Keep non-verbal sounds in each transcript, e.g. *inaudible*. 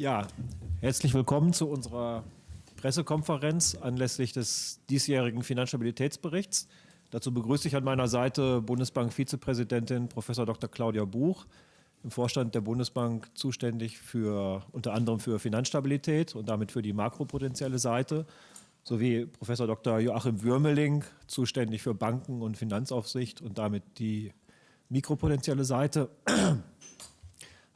Ja, herzlich willkommen zu unserer Pressekonferenz anlässlich des diesjährigen Finanzstabilitätsberichts. Dazu begrüße ich an meiner Seite Bundesbank-Vizepräsidentin Prof. Dr. Claudia Buch, im Vorstand der Bundesbank zuständig für unter anderem für Finanzstabilität und damit für die makropotenzielle Seite, sowie Prof. Dr. Joachim Würmeling, zuständig für Banken und Finanzaufsicht und damit die mikropotenzielle Seite.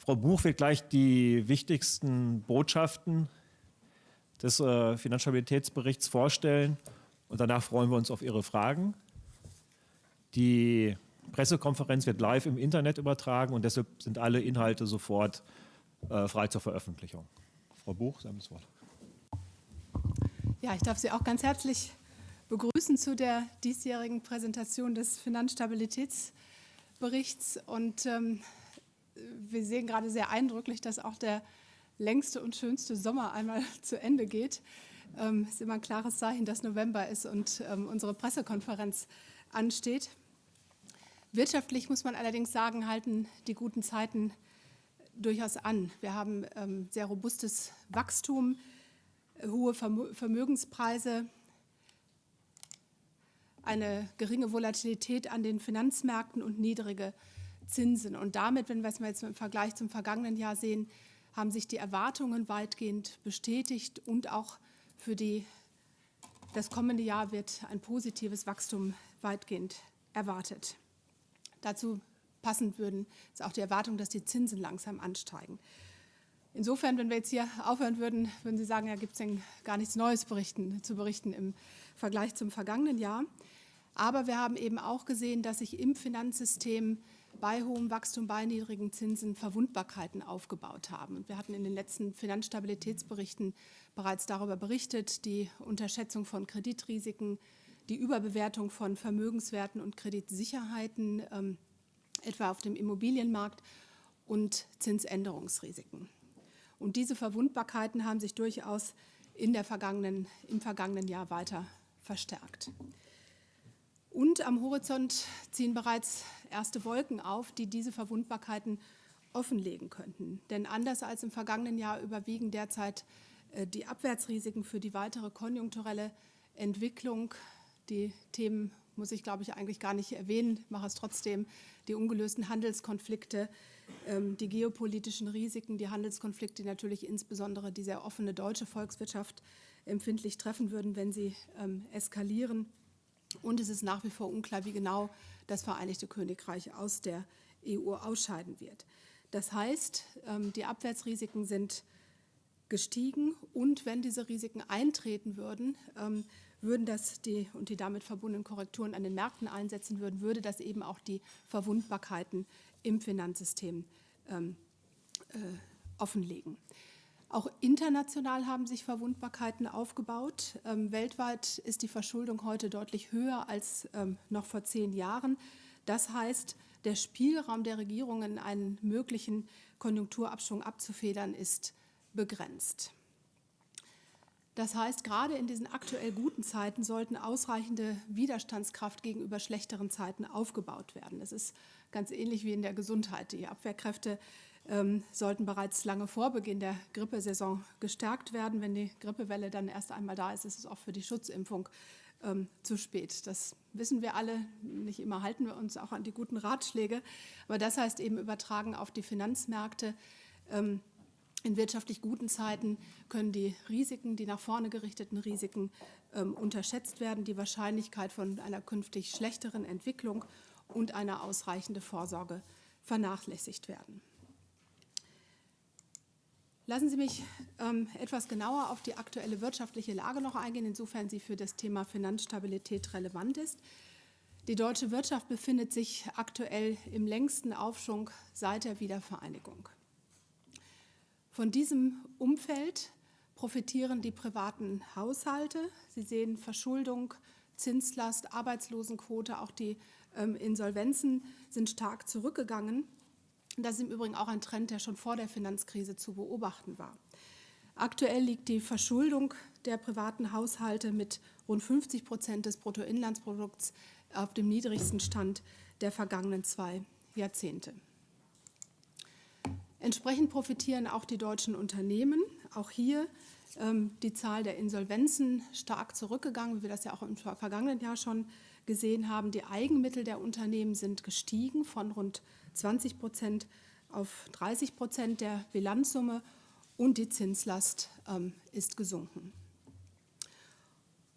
Frau Buch wird gleich die wichtigsten Botschaften des äh, Finanzstabilitätsberichts vorstellen und danach freuen wir uns auf Ihre Fragen. Die Pressekonferenz wird live im Internet übertragen und deshalb sind alle Inhalte sofort äh, frei zur Veröffentlichung. Frau Buch, Sie haben das Wort. Ja, ich darf Sie auch ganz herzlich begrüßen zu der diesjährigen Präsentation des Finanzstabilitätsberichts und ähm, wir sehen gerade sehr eindrücklich, dass auch der längste und schönste Sommer einmal *laughs* zu Ende geht. Ähm, ist immer ein klares Zeichen, dass November ist und ähm, unsere Pressekonferenz ansteht. Wirtschaftlich muss man allerdings sagen, halten die guten Zeiten durchaus an. Wir haben ähm, sehr robustes Wachstum, hohe Vermögenspreise, eine geringe Volatilität an den Finanzmärkten und niedrige Zinsen. Und damit, wenn wir es mal jetzt im Vergleich zum vergangenen Jahr sehen, haben sich die Erwartungen weitgehend bestätigt und auch für die, das kommende Jahr wird ein positives Wachstum weitgehend erwartet. Dazu passend würden ist auch die Erwartung, dass die Zinsen langsam ansteigen. Insofern, wenn wir jetzt hier aufhören würden, würden Sie sagen, ja, gibt es denn gar nichts Neues berichten, zu berichten im Vergleich zum vergangenen Jahr. Aber wir haben eben auch gesehen, dass sich im Finanzsystem bei hohem Wachstum, bei niedrigen Zinsen Verwundbarkeiten aufgebaut haben. Und wir hatten in den letzten Finanzstabilitätsberichten bereits darüber berichtet, die Unterschätzung von Kreditrisiken, die Überbewertung von Vermögenswerten und Kreditsicherheiten, ähm, etwa auf dem Immobilienmarkt und Zinsänderungsrisiken. Und diese Verwundbarkeiten haben sich durchaus in der vergangenen, im vergangenen Jahr weiter verstärkt. Und am Horizont ziehen bereits erste Wolken auf, die diese Verwundbarkeiten offenlegen könnten. Denn anders als im vergangenen Jahr überwiegen derzeit äh, die Abwärtsrisiken für die weitere konjunkturelle Entwicklung. Die Themen muss ich, glaube ich, eigentlich gar nicht erwähnen, mache es trotzdem. Die ungelösten Handelskonflikte, ähm, die geopolitischen Risiken, die Handelskonflikte, die natürlich insbesondere die sehr offene deutsche Volkswirtschaft empfindlich treffen würden, wenn sie ähm, eskalieren. Und es ist nach wie vor unklar, wie genau das Vereinigte Königreich aus der EU ausscheiden wird. Das heißt, ähm, die Abwärtsrisiken sind gestiegen und wenn diese Risiken eintreten würden, ähm, würden das die und die damit verbundenen Korrekturen an den Märkten einsetzen würden, würde das eben auch die Verwundbarkeiten im Finanzsystem ähm, äh, offenlegen. Auch international haben sich Verwundbarkeiten aufgebaut. Ähm, weltweit ist die Verschuldung heute deutlich höher als ähm, noch vor zehn Jahren. Das heißt, der Spielraum der Regierungen, einen möglichen Konjunkturabschwung abzufedern, ist begrenzt. Das heißt, gerade in diesen aktuell guten Zeiten sollten ausreichende Widerstandskraft gegenüber schlechteren Zeiten aufgebaut werden. Es ist ganz ähnlich wie in der Gesundheit. Die Abwehrkräfte sollten bereits lange vor Beginn der Grippesaison gestärkt werden. Wenn die Grippewelle dann erst einmal da ist, ist es auch für die Schutzimpfung ähm, zu spät. Das wissen wir alle. Nicht immer halten wir uns auch an die guten Ratschläge. Aber das heißt eben übertragen auf die Finanzmärkte. Ähm, in wirtschaftlich guten Zeiten können die Risiken, die nach vorne gerichteten Risiken, ähm, unterschätzt werden. Die Wahrscheinlichkeit von einer künftig schlechteren Entwicklung und eine ausreichende Vorsorge vernachlässigt werden. Lassen Sie mich ähm, etwas genauer auf die aktuelle wirtschaftliche Lage noch eingehen, insofern sie für das Thema Finanzstabilität relevant ist. Die deutsche Wirtschaft befindet sich aktuell im längsten Aufschwung seit der Wiedervereinigung. Von diesem Umfeld profitieren die privaten Haushalte. Sie sehen Verschuldung, Zinslast, Arbeitslosenquote, auch die ähm, Insolvenzen sind stark zurückgegangen. Das ist im Übrigen auch ein Trend, der schon vor der Finanzkrise zu beobachten war. Aktuell liegt die Verschuldung der privaten Haushalte mit rund 50 Prozent des Bruttoinlandsprodukts auf dem niedrigsten Stand der vergangenen zwei Jahrzehnte. Entsprechend profitieren auch die deutschen Unternehmen. Auch hier ähm, die Zahl der Insolvenzen stark zurückgegangen, wie wir das ja auch im vergangenen Jahr schon gesehen haben. Die Eigenmittel der Unternehmen sind gestiegen von rund 20 Prozent auf 30 Prozent der Bilanzsumme und die Zinslast ähm, ist gesunken.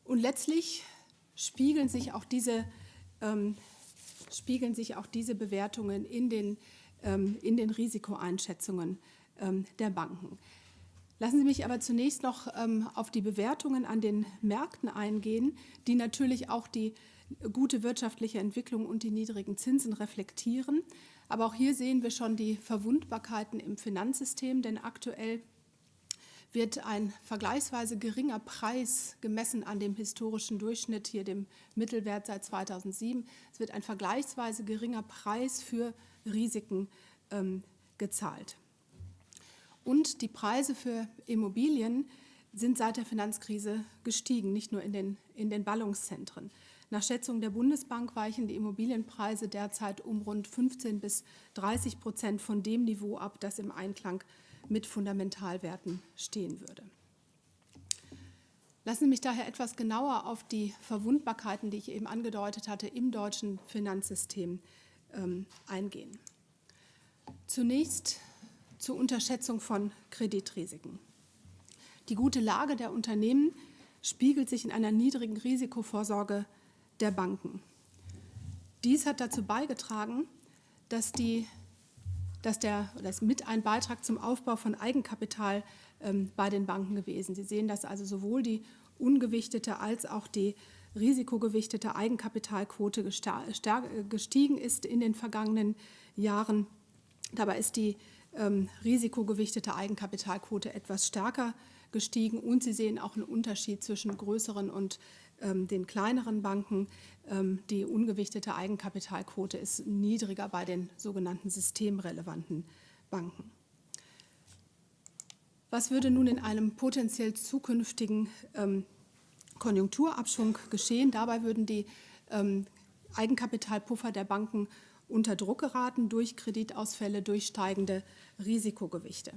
Und letztlich spiegeln sich auch diese, ähm, spiegeln sich auch diese Bewertungen in den, ähm, in den Risikoeinschätzungen ähm, der Banken. Lassen Sie mich aber zunächst noch ähm, auf die Bewertungen an den Märkten eingehen, die natürlich auch die gute wirtschaftliche Entwicklung und die niedrigen Zinsen reflektieren. Aber auch hier sehen wir schon die Verwundbarkeiten im Finanzsystem, denn aktuell wird ein vergleichsweise geringer Preis gemessen an dem historischen Durchschnitt, hier dem Mittelwert seit 2007. Es wird ein vergleichsweise geringer Preis für Risiken ähm, gezahlt. Und die Preise für Immobilien sind seit der Finanzkrise gestiegen, nicht nur in den, in den Ballungszentren. Nach Schätzung der Bundesbank weichen die Immobilienpreise derzeit um rund 15 bis 30 Prozent von dem Niveau ab, das im Einklang mit Fundamentalwerten stehen würde. Lassen Sie mich daher etwas genauer auf die Verwundbarkeiten, die ich eben angedeutet hatte, im deutschen Finanzsystem ähm, eingehen. Zunächst zur Unterschätzung von Kreditrisiken. Die gute Lage der Unternehmen spiegelt sich in einer niedrigen Risikovorsorge der Banken. Dies hat dazu beigetragen, dass, die, dass der, das mit ein Beitrag zum Aufbau von Eigenkapital ähm, bei den Banken gewesen. Sie sehen, dass also sowohl die ungewichtete als auch die risikogewichtete Eigenkapitalquote gestiegen ist in den vergangenen Jahren. Dabei ist die ähm, risikogewichtete Eigenkapitalquote etwas stärker gestiegen und Sie sehen auch einen Unterschied zwischen größeren und ähm, den kleineren Banken. Ähm, die ungewichtete Eigenkapitalquote ist niedriger bei den sogenannten systemrelevanten Banken. Was würde nun in einem potenziell zukünftigen ähm, Konjunkturabschwung geschehen? Dabei würden die Eigenkapitalpuffer der Banken unter Druck geraten durch Kreditausfälle, durch steigende Risikogewichte.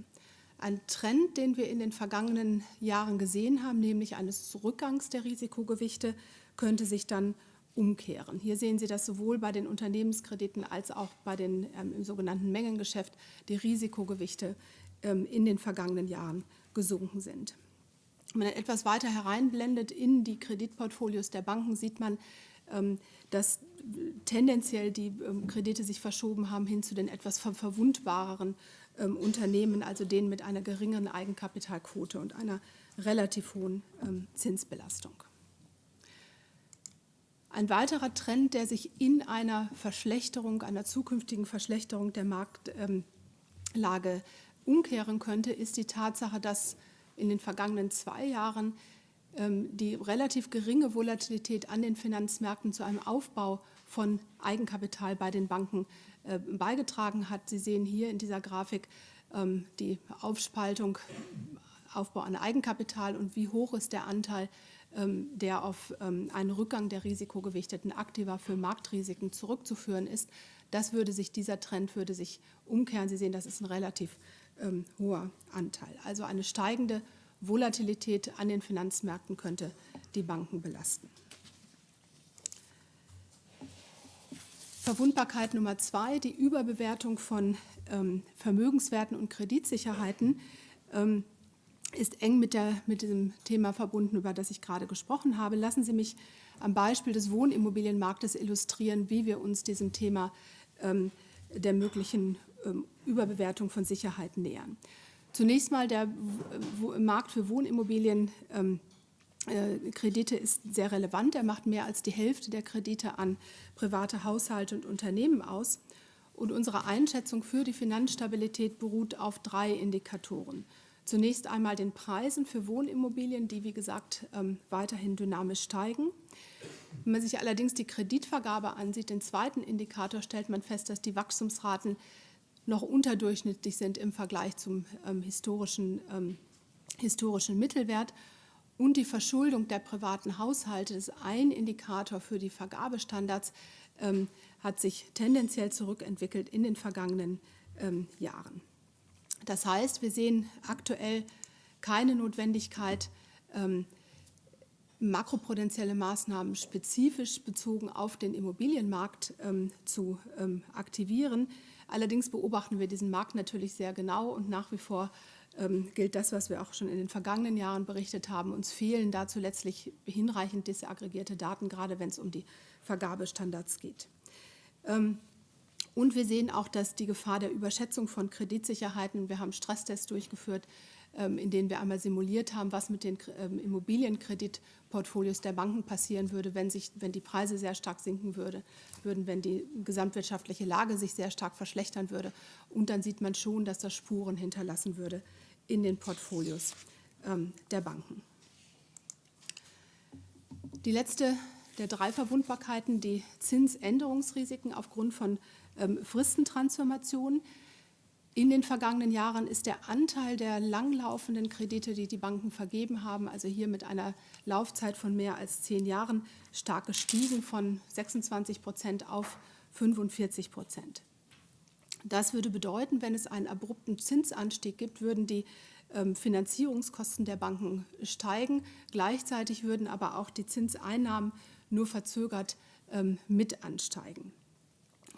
Ein Trend, den wir in den vergangenen Jahren gesehen haben, nämlich eines Rückgangs der Risikogewichte, könnte sich dann umkehren. Hier sehen Sie das sowohl bei den Unternehmenskrediten als auch bei den ähm, im sogenannten Mengengeschäft die Risikogewichte ähm, in den vergangenen Jahren gesunken sind. Wenn man etwas weiter hereinblendet in die Kreditportfolios der Banken, sieht man, ähm, dass tendenziell die ähm, Kredite sich verschoben haben hin zu den etwas verwundbareren ähm, Unternehmen, also denen mit einer geringeren Eigenkapitalquote und einer relativ hohen ähm, Zinsbelastung. Ein weiterer Trend, der sich in einer Verschlechterung, einer zukünftigen Verschlechterung der Marktlage ähm, umkehren könnte, ist die Tatsache, dass in den vergangenen zwei Jahren ähm, die relativ geringe Volatilität an den Finanzmärkten zu einem Aufbau von Eigenkapital bei den Banken äh, beigetragen hat. Sie sehen hier in dieser Grafik ähm, die Aufspaltung, Aufbau an Eigenkapital und wie hoch ist der Anteil, ähm, der auf einen Rückgang der risikogewichteten Aktiva für Marktrisiken zurückzuführen ist. Das würde sich, dieser Trend würde sich umkehren. Sie sehen, das ist ein relativ hoher Anteil. Also eine steigende Volatilität an den Finanzmärkten könnte die Banken belasten. Verwundbarkeit Nummer zwei, die Überbewertung von ähm, Vermögenswerten und Kreditsicherheiten ähm, ist eng mit, der, mit diesem Thema verbunden, über das ich gerade gesprochen habe. Lassen Sie mich am Beispiel des Wohnimmobilienmarktes illustrieren, wie wir uns diesem Thema ähm, der möglichen ähm, Überbewertung von Sicherheiten nähern. Zunächst mal der Markt für Wohnimmobilien. Ähm, äh, Kredite ist sehr relevant. Er macht mehr als die Hälfte der Kredite an private Haushalte und Unternehmen aus. Und unsere Einschätzung für die Finanzstabilität beruht auf drei Indikatoren. Zunächst einmal den Preisen für Wohnimmobilien, die wie gesagt ähm, weiterhin dynamisch steigen. Wenn man sich allerdings die Kreditvergabe ansieht, den zweiten Indikator, stellt man fest, dass die Wachstumsraten noch unterdurchschnittlich sind im Vergleich zum ähm, historischen, ähm, historischen Mittelwert. Und die Verschuldung der privaten Haushalte ist ein Indikator für die Vergabestandards, ähm, hat sich tendenziell zurückentwickelt in den vergangenen ähm, Jahren. Das heißt, wir sehen aktuell keine Notwendigkeit, ähm, makroprudentielle Maßnahmen spezifisch bezogen auf den Immobilienmarkt ähm, zu ähm, aktivieren. Allerdings beobachten wir diesen Markt natürlich sehr genau und nach wie vor ähm, gilt das, was wir auch schon in den vergangenen Jahren berichtet haben. Uns fehlen dazu letztlich hinreichend disaggregierte Daten, gerade wenn es um die Vergabestandards geht. Ähm, und wir sehen auch, dass die Gefahr der Überschätzung von Kreditsicherheiten, wir haben Stresstests durchgeführt, ähm, in denen wir einmal simuliert haben, was mit den ähm, Immobilienkreditportfolios der Banken passieren würde, wenn, sich, wenn die Preise sehr stark sinken würde, würden, wenn die gesamtwirtschaftliche Lage sich sehr stark verschlechtern würde. Und dann sieht man schon, dass das Spuren hinterlassen würde in den Portfolios ähm, der Banken. Die letzte der drei Verwundbarkeiten, die Zinsänderungsrisiken aufgrund von ähm, Fristentransformationen. In den vergangenen Jahren ist der Anteil der langlaufenden Kredite, die die Banken vergeben haben, also hier mit einer Laufzeit von mehr als zehn Jahren, stark gestiegen von 26 Prozent auf 45 Prozent. Das würde bedeuten, wenn es einen abrupten Zinsanstieg gibt, würden die ähm, Finanzierungskosten der Banken steigen. Gleichzeitig würden aber auch die Zinseinnahmen nur verzögert ähm, mit ansteigen.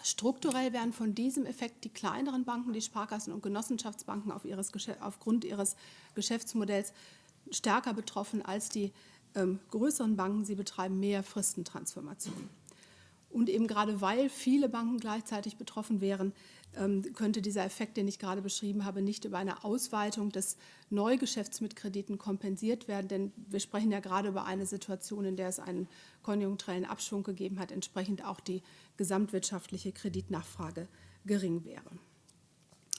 Strukturell werden von diesem Effekt die kleineren Banken, die Sparkassen und Genossenschaftsbanken auf ihres, aufgrund ihres Geschäftsmodells stärker betroffen als die ähm, größeren Banken. Sie betreiben mehr Fristentransformationen. Und eben gerade weil viele Banken gleichzeitig betroffen wären, könnte dieser Effekt, den ich gerade beschrieben habe, nicht über eine Ausweitung des Neugeschäfts mit Krediten kompensiert werden. Denn wir sprechen ja gerade über eine Situation, in der es einen konjunkturellen Abschwung gegeben hat, entsprechend auch die gesamtwirtschaftliche Kreditnachfrage gering wäre.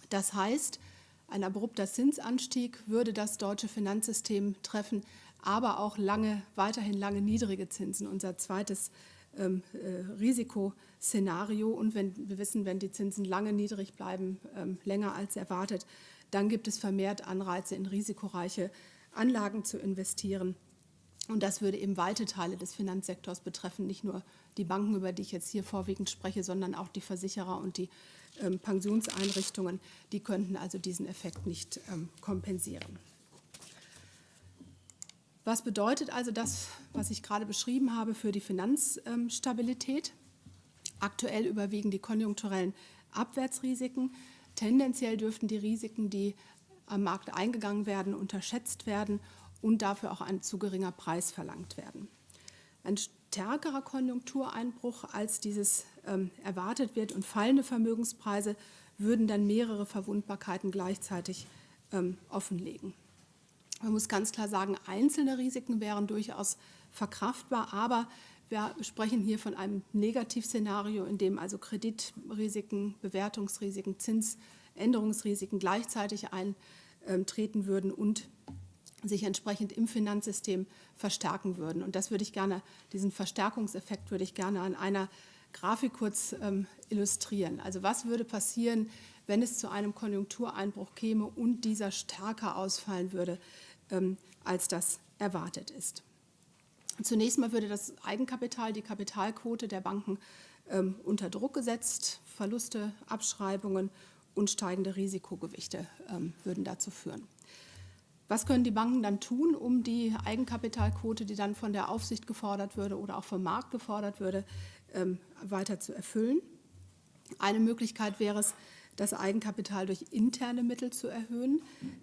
Das heißt, ein abrupter Zinsanstieg würde das deutsche Finanzsystem treffen, aber auch lange, weiterhin lange niedrige Zinsen. Unser zweites ähm, äh, Risikoszenario. Und wenn wir wissen, wenn die Zinsen lange niedrig bleiben, ähm, länger als erwartet, dann gibt es vermehrt Anreize, in risikoreiche Anlagen zu investieren. Und das würde eben weite Teile des Finanzsektors betreffen, nicht nur die Banken, über die ich jetzt hier vorwiegend spreche, sondern auch die Versicherer und die ähm, Pensionseinrichtungen. Die könnten also diesen Effekt nicht ähm, kompensieren. Was bedeutet also das, was ich gerade beschrieben habe, für die Finanzstabilität? Aktuell überwiegen die konjunkturellen Abwärtsrisiken. Tendenziell dürften die Risiken, die am Markt eingegangen werden, unterschätzt werden und dafür auch ein zu geringer Preis verlangt werden. Ein stärkerer Konjunktureinbruch, als dieses ähm, erwartet wird und fallende Vermögenspreise würden dann mehrere Verwundbarkeiten gleichzeitig ähm, offenlegen. Man muss ganz klar sagen, einzelne Risiken wären durchaus verkraftbar, aber wir sprechen hier von einem Negativszenario, in dem also Kreditrisiken, Bewertungsrisiken, Zinsänderungsrisiken gleichzeitig eintreten würden und sich entsprechend im Finanzsystem verstärken würden. Und das würde ich gerne, diesen Verstärkungseffekt würde ich gerne an einer Grafik kurz ähm, illustrieren. Also was würde passieren, wenn es zu einem Konjunktureinbruch käme und dieser stärker ausfallen würde? Ähm, als das erwartet ist. Zunächst mal würde das Eigenkapital, die Kapitalquote der Banken ähm, unter Druck gesetzt. Verluste, Abschreibungen und steigende Risikogewichte ähm, würden dazu führen. Was können die Banken dann tun, um die Eigenkapitalquote, die dann von der Aufsicht gefordert würde oder auch vom Markt gefordert würde, weiter zu erfüllen? Eine Möglichkeit wäre es, das Eigenkapital durch interne Mittel zu erhöhen.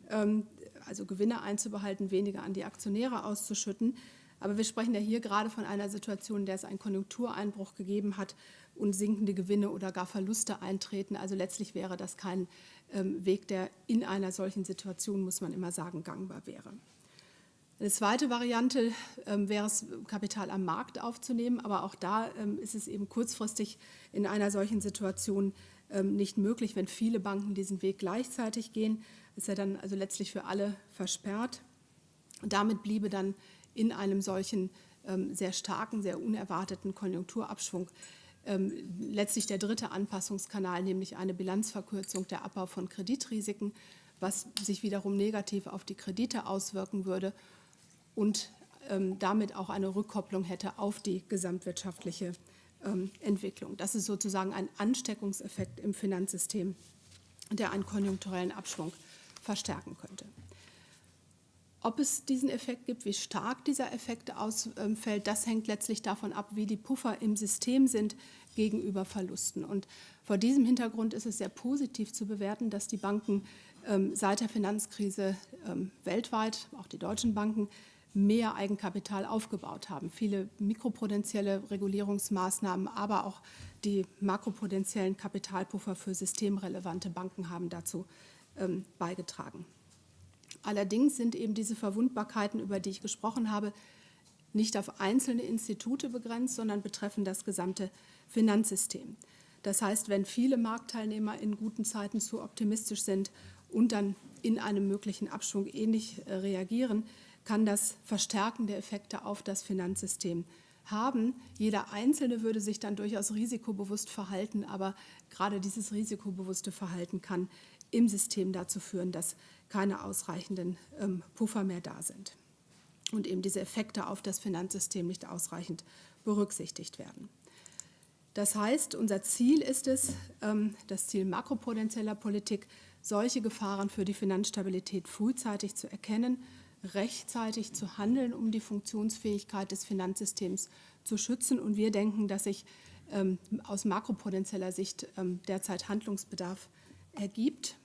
Ähm, also Gewinne einzubehalten, weniger an die Aktionäre auszuschütten. Aber wir sprechen ja hier gerade von einer Situation, in der es einen Konjunktureinbruch gegeben hat und sinkende Gewinne oder gar Verluste eintreten. Also letztlich wäre das kein ähm, Weg, der in einer solchen Situation, muss man immer sagen, gangbar wäre. Eine zweite Variante ähm, wäre es, Kapital am Markt aufzunehmen, aber auch da ähm, ist es eben kurzfristig in einer solchen Situation nicht möglich, wenn viele Banken diesen Weg gleichzeitig gehen ist er dann also letztlich für alle versperrt. Und damit bliebe dann in einem solchen ähm, sehr starken, sehr unerwarteten Konjunkturabschwung ähm, letztlich der dritte Anpassungskanal, nämlich eine Bilanzverkürzung, der Abbau von Kreditrisiken, was sich wiederum negativ auf die Kredite auswirken würde und ähm, damit auch eine Rückkopplung hätte auf die gesamtwirtschaftliche ähm, Entwicklung. Das ist sozusagen ein Ansteckungseffekt im Finanzsystem, der einen konjunkturellen Abschwung verstärken könnte. Ob es diesen Effekt gibt, wie stark dieser Effekt ausfällt, das hängt letztlich davon ab, wie die Puffer im System sind gegenüber Verlusten. Und vor diesem Hintergrund ist es sehr positiv zu bewerten, dass die Banken ähm, seit der Finanzkrise ähm, weltweit, auch die deutschen Banken, mehr Eigenkapital aufgebaut haben. Viele mikroprudentielle Regulierungsmaßnahmen, aber auch die makroprudentiellen Kapitalpuffer für systemrelevante Banken haben dazu ähm, beigetragen. Allerdings sind eben diese Verwundbarkeiten, über die ich gesprochen habe, nicht auf einzelne Institute begrenzt, sondern betreffen das gesamte Finanzsystem. Das heißt, wenn viele Marktteilnehmer in guten Zeiten zu optimistisch sind und dann in einem möglichen Abschwung ähnlich äh, reagieren, kann das Verstärken der Effekte auf das Finanzsystem haben. Jeder Einzelne würde sich dann durchaus risikobewusst verhalten, aber gerade dieses risikobewusste Verhalten kann im System dazu führen, dass keine ausreichenden ähm, Puffer mehr da sind und eben diese Effekte auf das Finanzsystem nicht ausreichend berücksichtigt werden. Das heißt, unser Ziel ist es, ähm, das Ziel makropotenzieller Politik, solche Gefahren für die Finanzstabilität frühzeitig zu erkennen, rechtzeitig zu handeln, um die Funktionsfähigkeit des Finanzsystems zu schützen. Und wir denken, dass sich ähm, aus makropotenzieller Sicht ähm, derzeit Handlungsbedarf ergibt.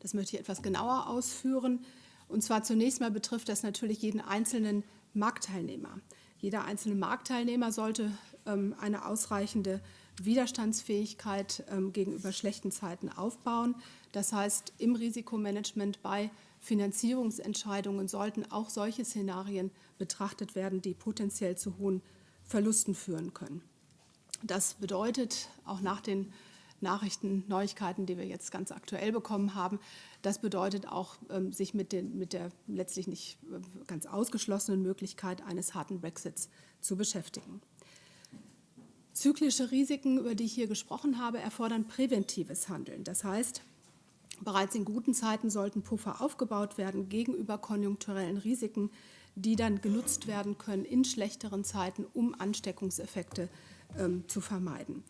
Das möchte ich etwas genauer ausführen. Und zwar zunächst mal betrifft das natürlich jeden einzelnen Marktteilnehmer. Jeder einzelne Marktteilnehmer sollte ähm, eine ausreichende Widerstandsfähigkeit ähm, gegenüber schlechten Zeiten aufbauen. Das heißt, im Risikomanagement bei Finanzierungsentscheidungen sollten auch solche Szenarien betrachtet werden, die potenziell zu hohen Verlusten führen können. Das bedeutet auch nach den Nachrichten, Neuigkeiten, die wir jetzt ganz aktuell bekommen haben. Das bedeutet auch, ähm, sich mit, den, mit der letztlich nicht äh, ganz ausgeschlossenen Möglichkeit eines harten Brexits zu beschäftigen. Zyklische Risiken, über die ich hier gesprochen habe, erfordern präventives Handeln. Das heißt, bereits in guten Zeiten sollten Puffer aufgebaut werden gegenüber konjunkturellen Risiken, die dann genutzt werden können in schlechteren Zeiten, um Ansteckungseffekte ähm, zu vermeiden.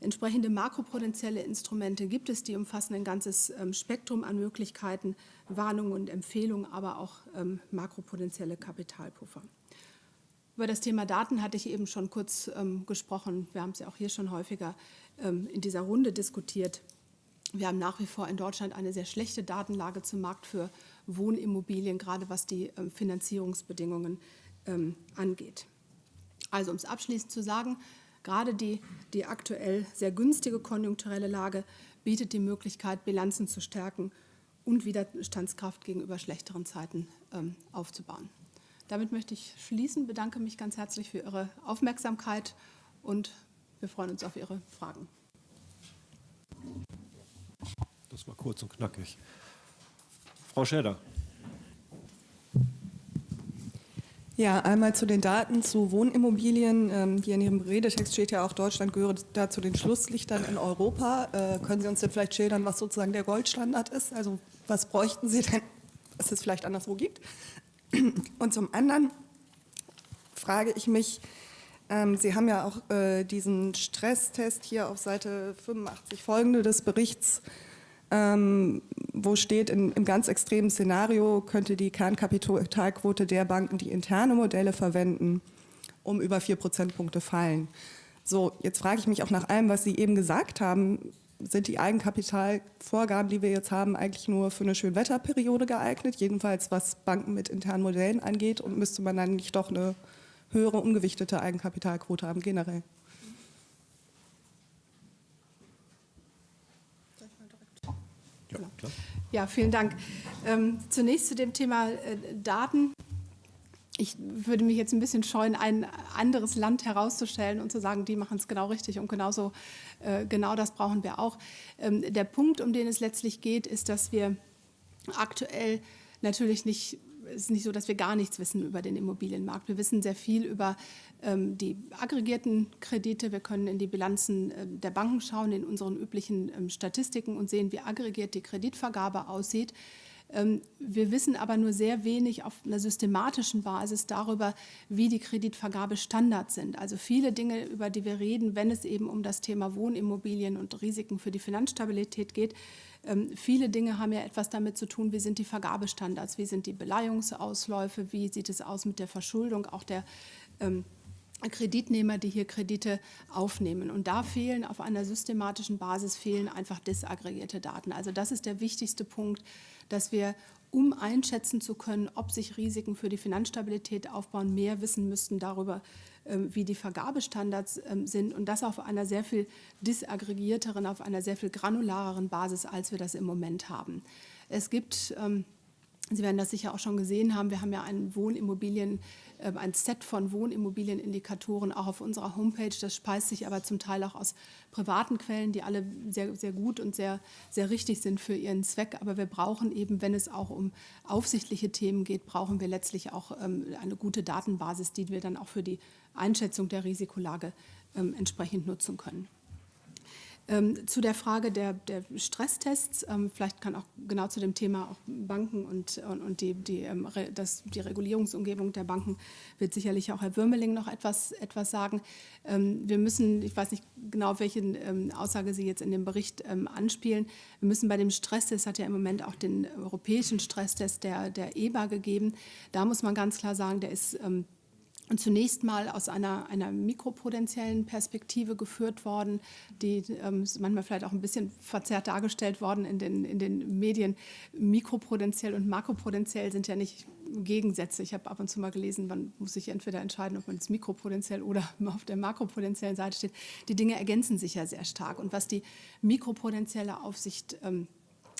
Entsprechende makropotenzielle Instrumente gibt es, die umfassen ein ganzes ähm, Spektrum an Möglichkeiten, Warnungen und Empfehlungen, aber auch ähm, makropotenzielle Kapitalpuffer. Über das Thema Daten hatte ich eben schon kurz ähm, gesprochen. Wir haben es ja auch hier schon häufiger in dieser Runde diskutiert. Wir haben nach wie vor in Deutschland eine sehr schlechte Datenlage zum Markt für Wohnimmobilien, gerade was die Finanzierungsbedingungen angeht. Also um es abschließend zu sagen, Gerade die, die aktuell sehr günstige konjunkturelle Lage bietet die Möglichkeit, Bilanzen zu stärken und Widerstandskraft gegenüber schlechteren Zeiten ähm, aufzubauen. Damit möchte ich schließen, bedanke mich ganz herzlich für Ihre Aufmerksamkeit und wir freuen uns auf Ihre Fragen. Das war kurz und knackig. Frau Schäder. Ja, einmal zu den Daten zu Wohnimmobilien. Ähm, hier in Ihrem Redetext steht ja auch, Deutschland gehört da zu den Schlusslichtern in Europa. Äh, können Sie uns denn vielleicht schildern, was sozusagen der Goldstandard ist? Also was bräuchten Sie denn, was es vielleicht anderswo gibt? Und zum anderen frage ich mich, ähm, Sie haben ja auch äh, diesen Stresstest hier auf Seite 85 folgende des Berichts ähm, wo steht, in, im ganz extremen Szenario könnte die Kernkapitalquote der Banken, die interne Modelle verwenden, um über vier Prozentpunkte fallen. So, jetzt frage ich mich auch nach allem, was Sie eben gesagt haben, sind die Eigenkapitalvorgaben, die wir jetzt haben, eigentlich nur für eine Schönwetterperiode geeignet, jedenfalls was Banken mit internen Modellen angeht und müsste man dann nicht doch eine höhere ungewichtete Eigenkapitalquote haben generell? Ja, genau. klar. Ja vielen Dank. Ähm, zunächst zu dem Thema äh, Daten. Ich würde mich jetzt ein bisschen scheuen, ein anderes Land herauszustellen und zu sagen, die machen es genau richtig und genauso, äh, genau das brauchen wir auch. Ähm, der Punkt, um den es letztlich geht, ist, dass wir aktuell natürlich nicht ist nicht so, dass wir gar nichts wissen über den Immobilienmarkt. Wir wissen sehr viel über ähm, die aggregierten Kredite. Wir können in die Bilanzen äh, der Banken schauen, in unseren üblichen ähm, Statistiken und sehen, wie aggregiert die Kreditvergabe aussieht. Ähm, wir wissen aber nur sehr wenig auf einer systematischen Basis darüber, wie die Kreditvergabestandards sind. Also viele Dinge, über die wir reden, wenn es eben um das Thema Wohnimmobilien und Risiken für die Finanzstabilität geht, ähm, viele Dinge haben ja etwas damit zu tun, wie sind die Vergabestandards, wie sind die Beleihungsausläufe, wie sieht es aus mit der Verschuldung auch der ähm, Kreditnehmer, die hier Kredite aufnehmen. Und da fehlen auf einer systematischen Basis fehlen einfach disaggregierte Daten. Also das ist der wichtigste Punkt, dass wir, um einschätzen zu können, ob sich Risiken für die Finanzstabilität aufbauen, mehr wissen müssten darüber, ähm, wie die Vergabestandards ähm, sind und das auf einer sehr viel disaggregierteren, auf einer sehr viel granulareren Basis, als wir das im Moment haben. Es gibt ähm, Sie werden das sicher auch schon gesehen haben. Wir haben ja ein Wohnimmobilien, äh, ein Set von Wohnimmobilienindikatoren auch auf unserer Homepage. Das speist sich aber zum Teil auch aus privaten Quellen, die alle sehr, sehr gut und sehr, sehr richtig sind für ihren Zweck. Aber wir brauchen eben, wenn es auch um aufsichtliche Themen geht, brauchen wir letztlich auch ähm, eine gute Datenbasis, die wir dann auch für die Einschätzung der Risikolage ähm, entsprechend nutzen können. Ähm, zu der Frage der, der Stresstests, ähm, vielleicht kann auch genau zu dem Thema auch Banken und, und, und die, die, ähm, das, die Regulierungsumgebung der Banken wird sicherlich auch Herr Würmeling noch etwas, etwas sagen. Ähm, wir müssen, ich weiß nicht genau, welche ähm, Aussage Sie jetzt in dem Bericht ähm, anspielen, wir müssen bei dem Stresstest, hat ja im Moment auch den europäischen Stresstest der, der EBA gegeben, da muss man ganz klar sagen, der ist und zunächst mal aus einer, einer mikropotenziellen Perspektive geführt worden, die ähm, manchmal vielleicht auch ein bisschen verzerrt dargestellt worden in den, in den Medien. Mikropotenziell und makropotenziell sind ja nicht Gegensätze. Ich habe ab und zu mal gelesen, man muss sich entweder entscheiden, ob man jetzt mikropotenziell oder *laughs* auf der makropotenziellen Seite steht. Die Dinge ergänzen sich ja sehr stark. Und was die mikropotenzielle Aufsicht ähm,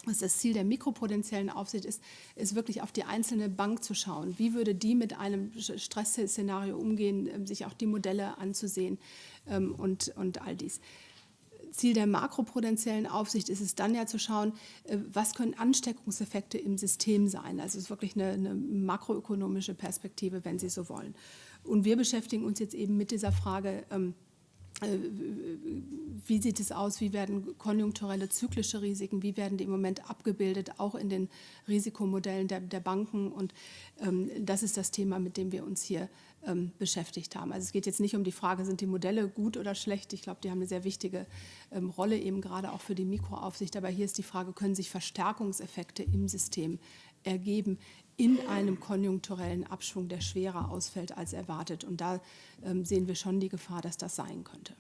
was das Ziel der mikropotenziellen Aufsicht ist, ist wirklich auf die einzelne Bank zu schauen. Wie würde die mit einem Stressszenario umgehen, ähm, sich auch die Modelle anzusehen ähm, und, und all dies. Ziel der makropotenziellen Aufsicht ist es dann ja zu schauen, äh, was können Ansteckungseffekte im System sein. Also es ist wirklich eine, eine makroökonomische Perspektive, wenn Sie so wollen. Und wir beschäftigen uns jetzt eben mit dieser Frage, ähm, äh, wie sieht es aus, wie werden konjunkturelle zyklische Risiken, wie werden die im Moment abgebildet, auch in den Risikomodellen der, der Banken. Und ähm, das ist das Thema, mit dem wir uns hier ähm, beschäftigt haben. Also es geht jetzt nicht um die Frage, sind die Modelle gut oder schlecht. Ich glaube, die haben eine sehr wichtige ähm, Rolle eben gerade auch für die Mikroaufsicht. Aber hier ist die Frage, können sich Verstärkungseffekte im System ergeben in einem konjunkturellen Abschwung, der schwerer ausfällt als erwartet. Und da ähm, sehen wir schon die Gefahr, dass das sein könnte.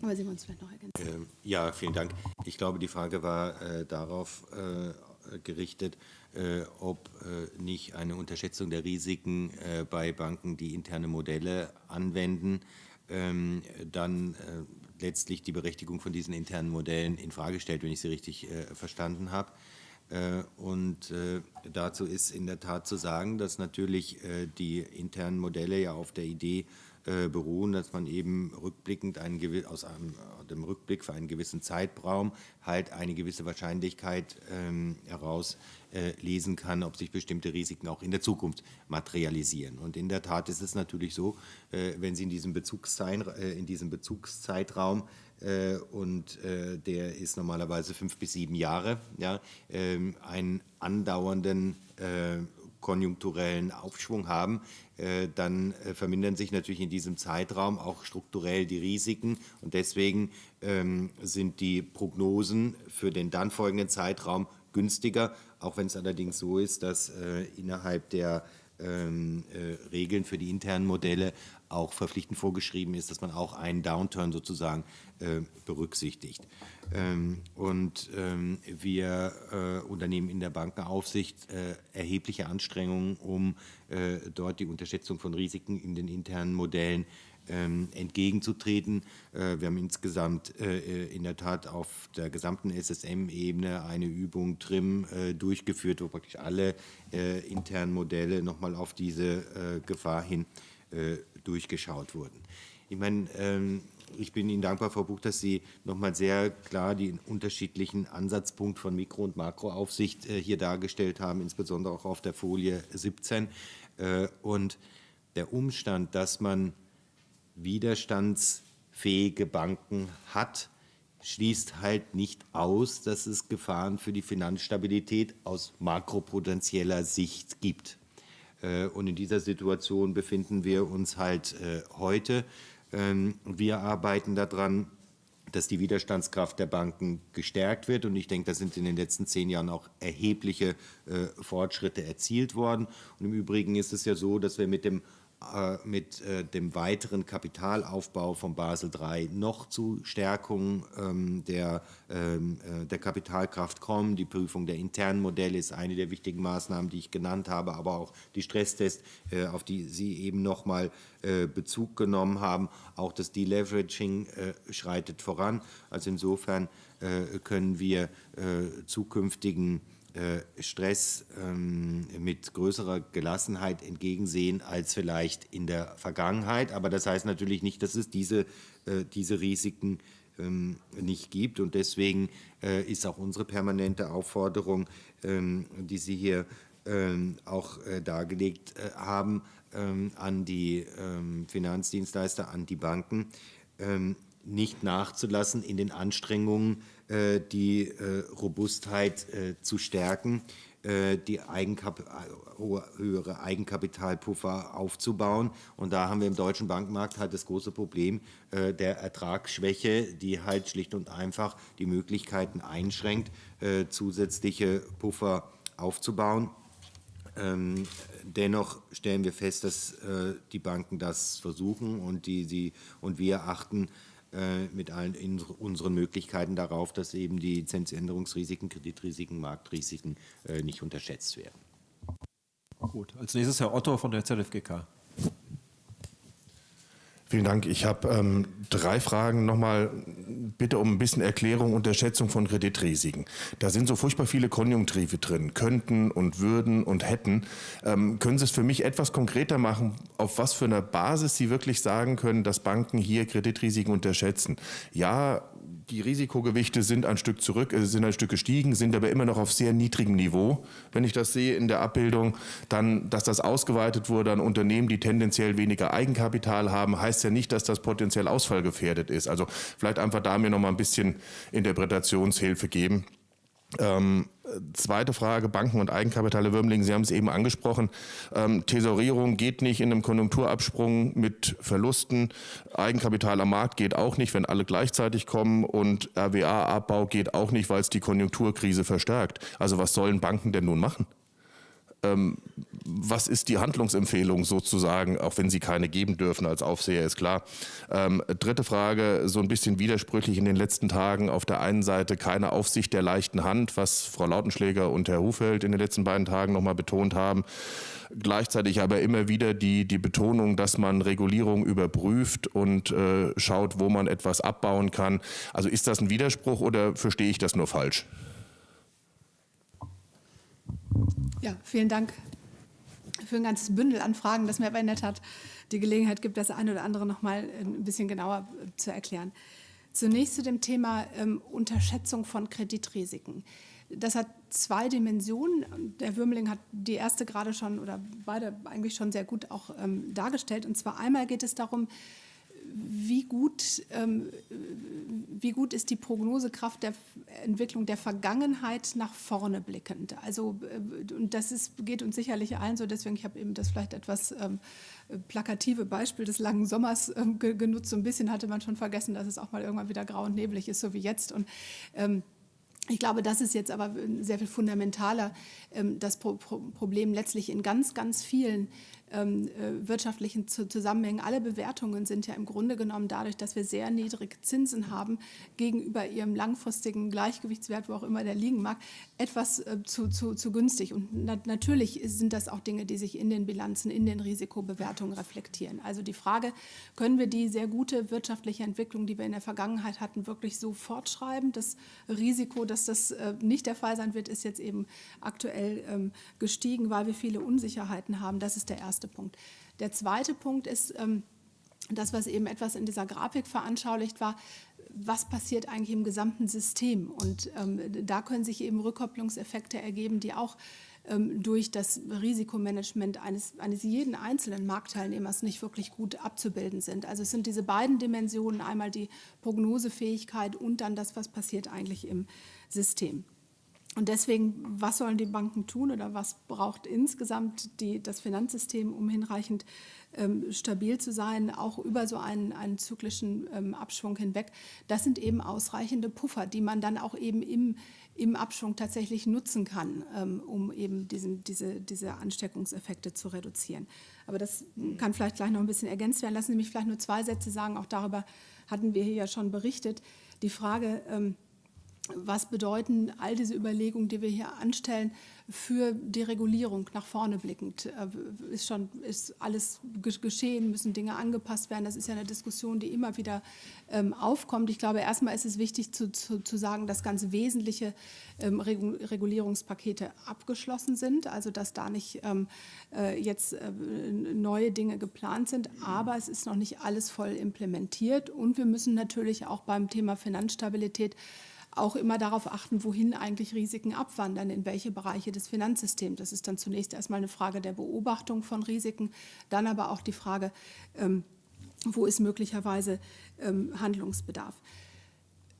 Aber Sie wollen es vielleicht noch ergänzen. Ähm, ja, vielen Dank. Ich glaube, die Frage war äh, darauf äh, gerichtet, äh, ob äh, nicht eine Unterschätzung der Risiken äh, bei Banken, die interne Modelle anwenden, ähm, dann äh, letztlich die Berechtigung von diesen internen Modellen in Frage stellt, wenn ich sie richtig verstanden habe. Äh, und äh, dazu ist in der Tat zu sagen, dass natürlich äh, die internen Modelle ja auf der Idee beruhen, dass man eben rückblickend einen, aus einem, dem Rückblick für einen gewissen Zeitraum halt eine gewisse Wahrscheinlichkeit ähm, herauslesen kann, ob sich bestimmte Risiken auch in der Zukunft materialisieren. Und in der Tat ist es natürlich so, wenn Sie in diesem, in diesem Bezugszeitraum äh, und äh, der ist normalerweise fünf bis sieben Jahre, ja, ähm, einen andauernden äh, konjunkturellen Aufschwung haben, dann vermindern sich natürlich in diesem Zeitraum auch strukturell die Risiken. Und deswegen ähm, sind die Prognosen für den dann folgenden Zeitraum günstiger, auch wenn es allerdings so ist, dass innerhalb der ähm, Regeln für die internen Modelle auch verpflichtend vorgeschrieben ist, dass man auch einen Downturn sozusagen äh, berücksichtigt. Ähm, und ähm, wir äh, unternehmen in der Bankenaufsicht äh, erhebliche Anstrengungen, um äh, dort die Unterschätzung von Risiken in den internen Modellen ähm, entgegenzutreten. Äh, wir haben insgesamt äh, in der Tat auf der gesamten SSM-Ebene eine Übung TRIM durchgeführt, wo praktisch alle internen Modelle nochmal auf diese Gefahr hin durchgeschaut wurden. Ich meine, ähm, ich bin Ihnen dankbar, Frau Buch, dass Sie nochmal sehr klar den unterschiedlichen Ansatzpunkt von Mikro- und Makroaufsicht äh, hier dargestellt haben, insbesondere auch auf der Folie 17. Äh, und der Umstand, dass man widerstandsfähige Banken hat, schließt halt nicht aus, dass es Gefahren für die Finanzstabilität aus makropotenzieller Sicht gibt. Äh, und in dieser Situation befinden wir uns halt äh, heute. Ähm, wir arbeiten daran, dass die Widerstandskraft der Banken gestärkt wird. Und ich denke, da sind in den letzten zehn Jahren auch erhebliche äh, Fortschritte erzielt worden. Und im Übrigen ist es ja so, dass wir mit dem mit äh, dem weiteren Kapitalaufbau von Basel III noch zu Stärkung ähm, der, ähm, äh, der Kapitalkraft kommen. Die Prüfung der internen Modelle ist eine der wichtigen Maßnahmen, die ich genannt habe, aber auch die Stresstests, auf die Sie eben noch mal Bezug genommen haben. Auch das Deleveraging schreitet voran. Also insofern können wir zukünftigen äh, Stress ähm, mit größerer Gelassenheit entgegensehen als vielleicht in der Vergangenheit. Aber das heißt natürlich nicht, dass es diese, äh, diese Risiken ähm, nicht gibt. Und deswegen äh, ist auch unsere permanente Aufforderung, ähm, die Sie hier auch dargelegt haben, an die Finanzdienstleister, an die Banken, nicht nachzulassen in den Anstrengungen, äh, die äh, Robustheit äh, zu stärken, die Eigenkap höhere Eigenkapitalpuffer aufzubauen. Und da haben wir im deutschen Bankmarkt halt das große Problem der Ertragsschwäche, die halt schlicht und einfach die Möglichkeiten einschränkt, zusätzliche Puffer aufzubauen. Ähm, dennoch stellen wir fest, dass die Banken das versuchen und, die, sie, und wir achten äh, mit allen unseren Möglichkeiten darauf, dass eben die Zinsänderungsrisiken, Kreditrisiken, Marktrisiken äh, nicht unterschätzt werden. Gut, als nächstes Herr Otto von der ZFGK. Vielen Dank. Ich habe ähm, drei Fragen. Nochmal bitte um ein bisschen Erklärung und Schätzung von Kreditrisiken. Da sind so furchtbar viele Konjunktive drin. Könnten und würden und hätten. Ähm, können Sie es für mich etwas konkreter machen, auf was für einer Basis Sie wirklich sagen können, dass Banken hier Kreditrisiken unterschätzen? Ja, die Risikogewichte sind ein Stück zurück, äh, sind ein Stück gestiegen, sind aber immer noch auf sehr niedrigem Niveau. Wenn ich das sehe in der Abbildung, dann, dass das ausgeweitet wurde an Unternehmen, die tendenziell weniger Eigenkapital haben, heißt ja nicht, dass das potenziell ausfallgefährdet ist. Also vielleicht einfach da mir noch mal ein bisschen Interpretationshilfe geben. Ähm, zweite Frage, Banken und Eigenkapital, Würmling, Sie haben es eben angesprochen. Ähm, Tesorierung geht nicht in einem Konjunkturabsprung mit Verlusten. Eigenkapital am Markt geht auch nicht, wenn alle gleichzeitig kommen. Und RWA-Abbau geht auch nicht, weil es die Konjunkturkrise verstärkt. Also was sollen Banken denn nun machen? Ähm, was ist die Handlungsempfehlung sozusagen, auch wenn Sie keine geben dürfen als Aufseher, ist klar. Ähm, dritte Frage, so ein bisschen widersprüchlich in den letzten Tagen. Auf der einen Seite keine Aufsicht der leichten Hand, was Frau Lautenschläger und Herr Hufeld in den letzten beiden Tagen nochmal betont haben. Gleichzeitig aber immer wieder die, die Betonung, dass man Regulierung überprüft und äh, schaut, wo man etwas abbauen kann. Also ist das ein Widerspruch oder verstehe ich das nur falsch? Ja, vielen Dank für ein ganzes Bündel an Fragen, das mir aber in der Tat die Gelegenheit gibt, das eine oder andere noch mal ein bisschen genauer äh, zu erklären. Zunächst zu dem Thema ähm, Unterschätzung von Kreditrisiken. Das hat zwei Dimensionen. Der Würmling hat die erste gerade schon oder beide eigentlich schon sehr gut auch ähm, dargestellt. Und zwar einmal geht es darum, wie gut, ähm, wie gut ist die Prognosekraft der Entwicklung der Vergangenheit nach vorne blickend? Also, äh, und das ist, geht uns sicherlich allen so, deswegen, ich habe eben das vielleicht etwas ähm, plakative Beispiel des langen Sommers ähm, genutzt. So ein bisschen hatte man schon vergessen, dass es auch mal irgendwann wieder grau und neblig ist, so wie jetzt. Und ähm, ich glaube, das ist jetzt aber sehr viel fundamentaler, ähm, das Problem letztlich in ganz, ganz vielen ähm, äh, wirtschaftlichen Zusammenhängen. Alle Bewertungen sind ja im Grunde genommen dadurch, dass wir sehr niedrige Zinsen haben, gegenüber ihrem langfristigen Gleichgewichtswert, wo auch immer der liegen mag, etwas äh, zu, zu, zu günstig. Und na natürlich sind das auch Dinge, die sich in den Bilanzen, in den Risikobewertungen reflektieren. Also die Frage, können wir die sehr gute wirtschaftliche Entwicklung, die wir in der Vergangenheit hatten, wirklich so fortschreiben? Das Risiko, dass das äh, nicht der Fall sein wird, ist jetzt eben aktuell ähm, gestiegen, weil wir viele Unsicherheiten haben. Das ist der erste erste Punkt. Der zweite Punkt ist ähm, das, was eben etwas in dieser Grafik veranschaulicht war, was passiert eigentlich im gesamten System. Und ähm, da können sich eben Rückkopplungseffekte ergeben, die auch ähm, durch das Risikomanagement eines, eines jeden einzelnen Marktteilnehmers nicht wirklich gut abzubilden sind. Also es sind diese beiden Dimensionen, einmal die Prognosefähigkeit und dann das, was passiert eigentlich im System. Und deswegen, was sollen die Banken tun oder was braucht insgesamt die, das Finanzsystem, um hinreichend ähm, stabil zu sein, auch über so einen, einen zyklischen ähm, Abschwung hinweg? Das sind eben ausreichende Puffer, die man dann auch eben im, im Abschwung tatsächlich nutzen kann, ähm, um eben diesen, diese, diese Ansteckungseffekte zu reduzieren. Aber das kann vielleicht gleich noch ein bisschen ergänzt werden. Lassen Sie mich vielleicht nur zwei Sätze sagen. Auch darüber hatten wir hier ja schon berichtet. Die Frage, ähm, was bedeuten all diese Überlegungen, die wir hier anstellen, für die Regulierung nach vorne blickend? Äh, ist schon ist alles geschehen, müssen Dinge angepasst werden? Das ist ja eine Diskussion, die immer wieder ähm, aufkommt. Ich glaube, erstmal ist es wichtig zu, zu, zu sagen, dass ganz wesentliche ähm, Regulierungspakete abgeschlossen sind, also dass da nicht ähm, äh, jetzt äh, neue Dinge geplant sind, aber es ist noch nicht alles voll implementiert und wir müssen natürlich auch beim Thema Finanzstabilität auch immer darauf achten, wohin eigentlich Risiken abwandern, in welche Bereiche des Finanzsystems. Das ist dann zunächst erstmal eine Frage der Beobachtung von Risiken, dann aber auch die Frage, ähm, wo ist möglicherweise ähm, Handlungsbedarf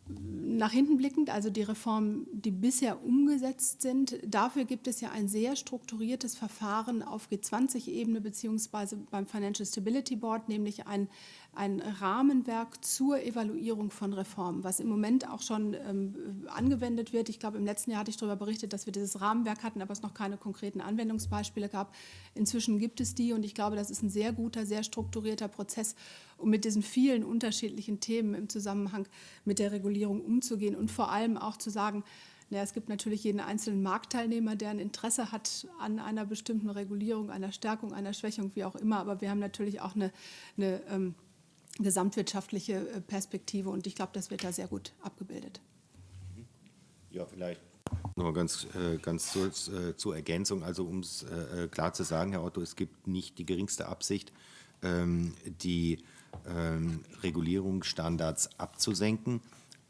nach hinten blickend, also die Reformen, die bisher umgesetzt sind, dafür gibt es ja ein sehr strukturiertes Verfahren auf G20-Ebene beziehungsweise beim Financial Stability Board, nämlich ein, ein Rahmenwerk zur Evaluierung von Reformen, was im Moment auch schon ähm, angewendet wird. Ich glaube, im letzten Jahr hatte ich darüber berichtet, dass wir dieses Rahmenwerk hatten, aber es noch keine konkreten Anwendungsbeispiele gab. Inzwischen gibt es die und ich glaube, das ist ein sehr guter, sehr strukturierter Prozess, um mit diesen vielen unterschiedlichen Themen im Zusammenhang mit der Regulierung umzugehen und vor allem auch zu sagen, ja, es gibt natürlich jeden einzelnen Marktteilnehmer, der ein Interesse hat an einer bestimmten Regulierung, einer Stärkung, einer Schwächung, wie auch immer. Aber wir haben natürlich auch eine, eine ähm, gesamtwirtschaftliche äh, Perspektive und ich glaube, das wird da sehr gut abgebildet. Ja, vielleicht noch ganz, äh, ganz zur, äh, zur Ergänzung, also um es klar zu sagen, Herr Otto, es gibt nicht die geringste Absicht, ähm, die ähm, Regulierungsstandards abzusenken.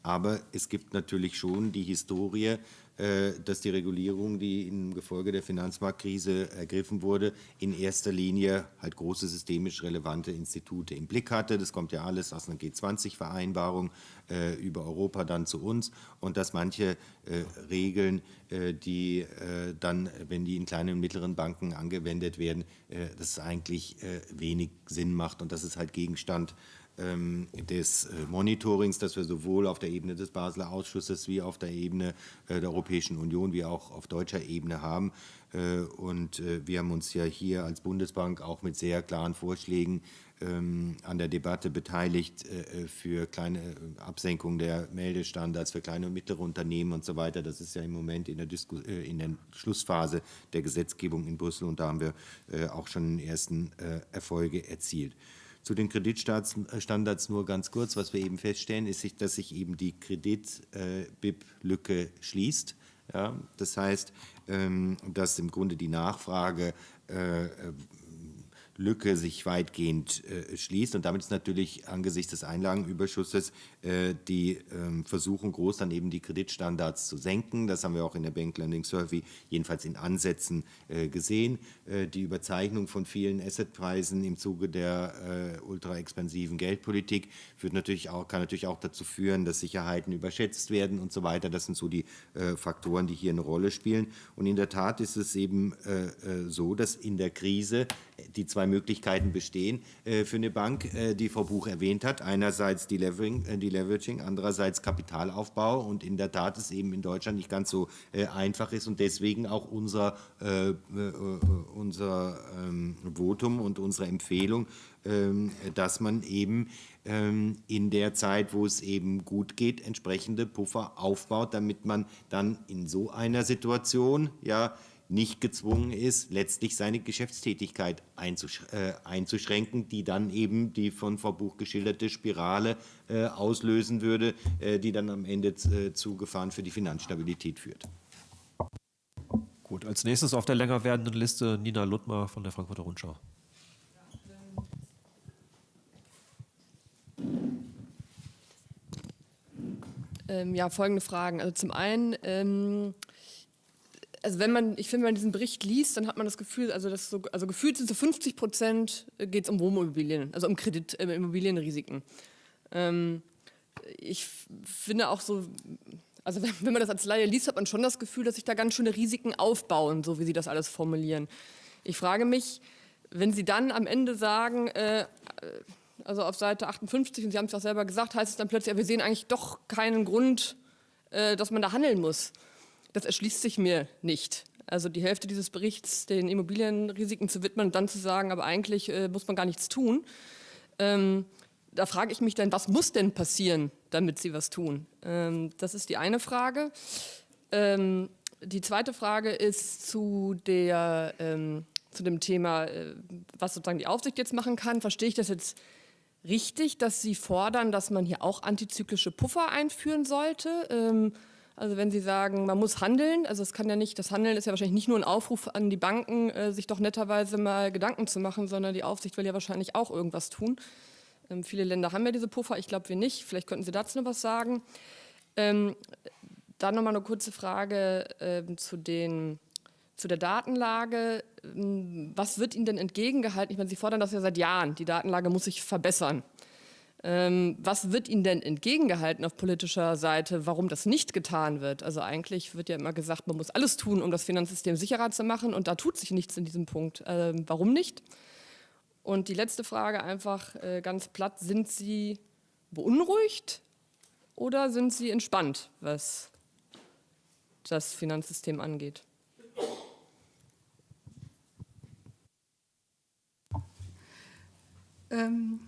Aber es gibt natürlich schon die Historie, dass die Regulierung, die im Gefolge der Finanzmarktkrise ergriffen wurde, in erster Linie halt große systemisch relevante Institute im Blick hatte. Das kommt ja alles aus einer G20-Vereinbarung äh, über Europa dann zu uns und dass manche äh, Regeln, die dann, wenn die in kleinen und mittleren Banken angewendet werden, das eigentlich wenig Sinn macht und das ist halt Gegenstand ähm, des äh, Monitorings, das wir sowohl auf der Ebene des Basler Ausschusses wie auf der Ebene äh, der Europäischen Union wie auch auf deutscher Ebene haben. Äh, und wir haben uns ja hier als Bundesbank auch mit sehr klaren Vorschlägen ähm, an der Debatte beteiligt für kleine Absenkung der Meldestandards für kleine und mittlere Unternehmen und so weiter. Das ist ja im Moment in der, Disku in der Schlussphase der Gesetzgebung in Brüssel und da haben wir auch schon ersten Erfolge erzielt. Zu den Kreditstandards nur ganz kurz. Was wir eben feststellen, ist, dass sich eben die Kredit-BIP-Lücke schließt. Ja, das heißt, ähm, dass im Grunde die Nachfrage äh, Lücke sich weitgehend äh, schließt. Und damit ist natürlich angesichts des Einlagenüberschusses äh, die ähm, Versuchung groß, dann eben die Kreditstandards zu senken. Das haben wir auch in der Bank Lending Survey jedenfalls in Ansätzen äh, gesehen. Äh, die Überzeichnung von vielen Assetpreisen im Zuge der äh, ultra-expansiven Geldpolitik führt natürlich auch, kann natürlich auch dazu führen, dass Sicherheiten überschätzt werden und so weiter. Das sind so die äh, Faktoren, die hier eine Rolle spielen. Und in der Tat ist es eben so, dass in der Krise die zwei Möglichkeiten bestehen äh, für eine Bank, äh, die Frau Buch erwähnt hat. Einerseits die Leveraging, äh, die Leveraging, andererseits Kapitalaufbau. Und in der Tat ist eben in Deutschland nicht ganz so einfach ist und deswegen auch unser, unser ähm, Votum und unsere Empfehlung, ähm, dass man eben ähm, in der Zeit, wo es eben gut geht, entsprechende Puffer aufbaut, damit man dann in so einer Situation ja nicht gezwungen ist, letztlich seine Geschäftstätigkeit einzusch äh, einzuschränken, die dann eben die von Frau Buch geschilderte Spirale äh, auslösen würde, äh, die dann am Ende äh, zu Gefahren für die Finanzstabilität führt. Gut, als nächstes auf der länger werdenden Liste Nina Luttmer von der Frankfurter Rundschau. Ähm, ja, folgende Fragen. Also zum einen, ähm, also wenn man, ich finde, wenn man diesen Bericht liest, dann hat man das Gefühl, also, das so, also gefühlt sind so 50 Prozent geht es um Wohnimmobilien, also um Kredit, äh, Immobilienrisiken. Ähm, ich finde auch so, also *laughs* wenn, wenn man das als Laie liest, hat man schon das Gefühl, dass sich da ganz schöne Risiken aufbauen, so wie Sie das alles formulieren. Ich frage mich, wenn Sie dann am Ende sagen, äh, also auf Seite 58, und Sie haben es auch selber gesagt, heißt es dann plötzlich, ja, wir sehen eigentlich doch keinen Grund, äh, dass man da handeln muss. Das erschließt sich mir nicht. Also die Hälfte dieses Berichts den Immobilienrisiken zu widmen und dann zu sagen, aber eigentlich äh, muss man gar nichts tun. Ähm, da frage ich mich dann, was muss denn passieren, damit Sie was tun? Ähm, das ist die eine Frage. Ähm, die zweite Frage ist zu der ähm, zu dem Thema, äh, was sozusagen die Aufsicht jetzt machen kann. Verstehe ich das jetzt richtig, dass Sie fordern, dass man hier auch antizyklische Puffer einführen sollte? Also wenn Sie sagen, man muss handeln, also es kann ja nicht, das Handeln ist ja wahrscheinlich nicht nur ein Aufruf an die Banken, äh, sich doch netterweise mal Gedanken zu machen, sondern die Aufsicht will ja wahrscheinlich auch irgendwas tun. Ähm, viele Länder haben ja diese Puffer, ich glaube wir nicht. Vielleicht könnten Sie dazu noch was sagen. Ähm, dann noch mal eine kurze Frage ähm, zu den zu der Datenlage, ähm, was wird Ihnen denn entgegengehalten? Ich meine, Sie fordern das ja seit Jahren, die Datenlage muss sich verbessern. Ähm, was wird Ihnen denn entgegengehalten auf politischer Seite, warum das nicht getan wird? Also eigentlich wird ja immer gesagt, man muss alles tun, um das Finanzsystem sicherer zu machen und da tut sich nichts in diesem Punkt. Ähm, warum nicht? Und die letzte Frage einfach äh, ganz platt, sind Sie beunruhigt oder sind Sie entspannt, was das Finanzsystem angeht? Ähm,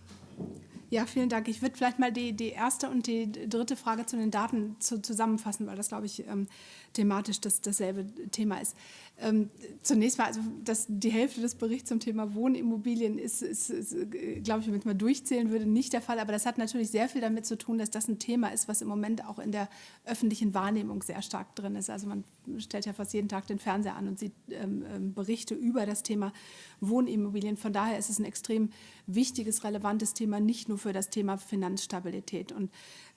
ja, vielen Dank. Ich würde vielleicht mal die, die erste und die dritte Frage zu den Daten zu, zusammenfassen, weil das, glaube ich, ähm, thematisch das, dasselbe Thema ist. Ähm, zunächst mal, also dass die Hälfte des Berichts zum Thema Wohnimmobilien ist, ist, ist glaube ich, wenn ich mal durchzählen würde, nicht der Fall. Aber das hat natürlich sehr viel damit zu tun, dass das ein Thema ist, was im Moment auch in der öffentlichen Wahrnehmung sehr stark drin ist. Also man stellt ja fast jeden Tag den Fernseher an und sieht ähm, ähm Berichte über das Thema Wohnimmobilien. Von daher ist es ein extrem wichtiges, relevantes Thema, nicht nur für das Thema Finanzstabilität. Und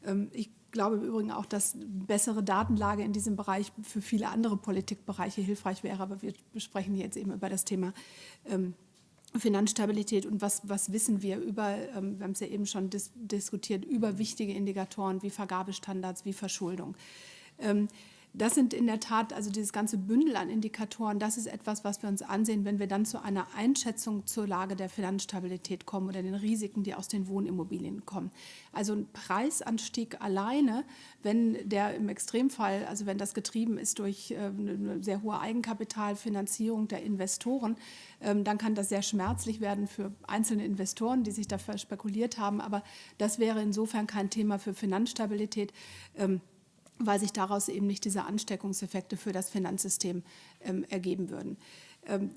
ähm, ich glaube im Übrigen auch, dass bessere Datenlage in diesem Bereich für viele andere Politikbereiche hilfreich wäre. Aber wir sprechen jetzt eben über das Thema ähm, Finanzstabilität und was, was wissen wir über, ähm, wir haben es ja eben schon dis diskutiert, über wichtige Indikatoren wie Vergabestandards, wie Verschuldung. Ähm, das sind in der Tat, also dieses ganze Bündel an Indikatoren, das ist etwas, was wir uns ansehen, wenn wir dann zu einer Einschätzung zur Lage der Finanzstabilität kommen oder den Risiken, die aus den Wohnimmobilien kommen. Also ein Preisanstieg alleine, wenn der im Extremfall, also wenn das getrieben ist durch äh, eine sehr hohe Eigenkapitalfinanzierung der Investoren, ähm, dann kann das sehr schmerzlich werden für einzelne Investoren, die sich dafür spekuliert haben. Aber das wäre insofern kein Thema für Finanzstabilität. Weil sich daraus eben nicht diese Ansteckungseffekte für das Finanzsystem ähm, ergeben würden. Ähm,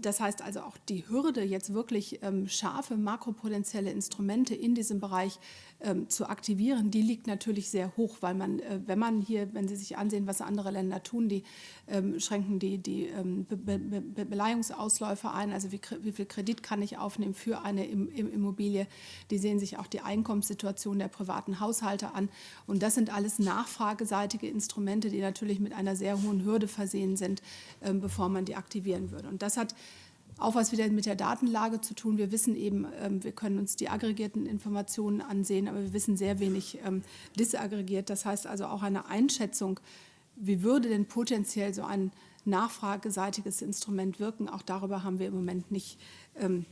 das heißt also auch die Hürde, jetzt wirklich ähm, scharfe makropotenzielle Instrumente in diesem Bereich ähm, zu aktivieren, die liegt natürlich sehr hoch, weil man, äh, wenn man hier, wenn Sie sich ansehen, was andere Länder tun, die schränken die, die Be Be Be Beleihungsausläufe ein, also wie, wie, viel Kredit kann ich aufnehmen für eine Immobilie, die sehen sich auch die Einkommenssituation der privaten Haushalte an. Und das sind alles nachfrageseitige Instrumente, die natürlich mit einer sehr hohen Hürde versehen sind, bevor man die aktivieren passieren würde. Und das hat auch was wieder mit der Datenlage zu tun. Wir wissen eben, ähm, wir können uns die aggregierten Informationen ansehen, aber wir wissen sehr wenig ähm, disaggregiert. Das heißt also auch eine Einschätzung, wie würde denn potenziell so ein nachfrageseitiges Instrument wirken, auch darüber haben wir im Moment nicht, ähm,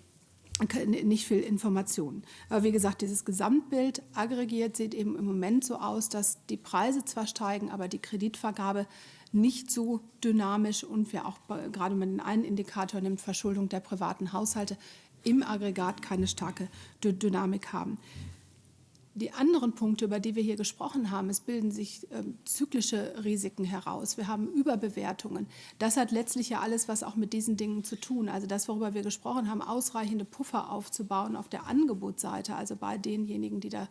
nicht viel Informationen. Aber wie gesagt, dieses Gesamtbild aggregiert sieht eben im Moment so aus, dass die Preise zwar steigen, aber die Kreditvergabe nicht so dynamisch und wir auch gerade mit den einen Indikator nimmt, Verschuldung der privaten Haushalte, im Aggregat keine starke Dynamik haben. Die anderen Punkte, über die wir hier gesprochen haben, es bilden sich ähm, zyklische Risiken heraus. Wir haben Überbewertungen. Das hat letztlich ja alles, was auch mit diesen Dingen zu tun. Also das, worüber wir gesprochen haben, ausreichende Puffer aufzubauen auf der Angebotsseite, also bei denjenigen, die da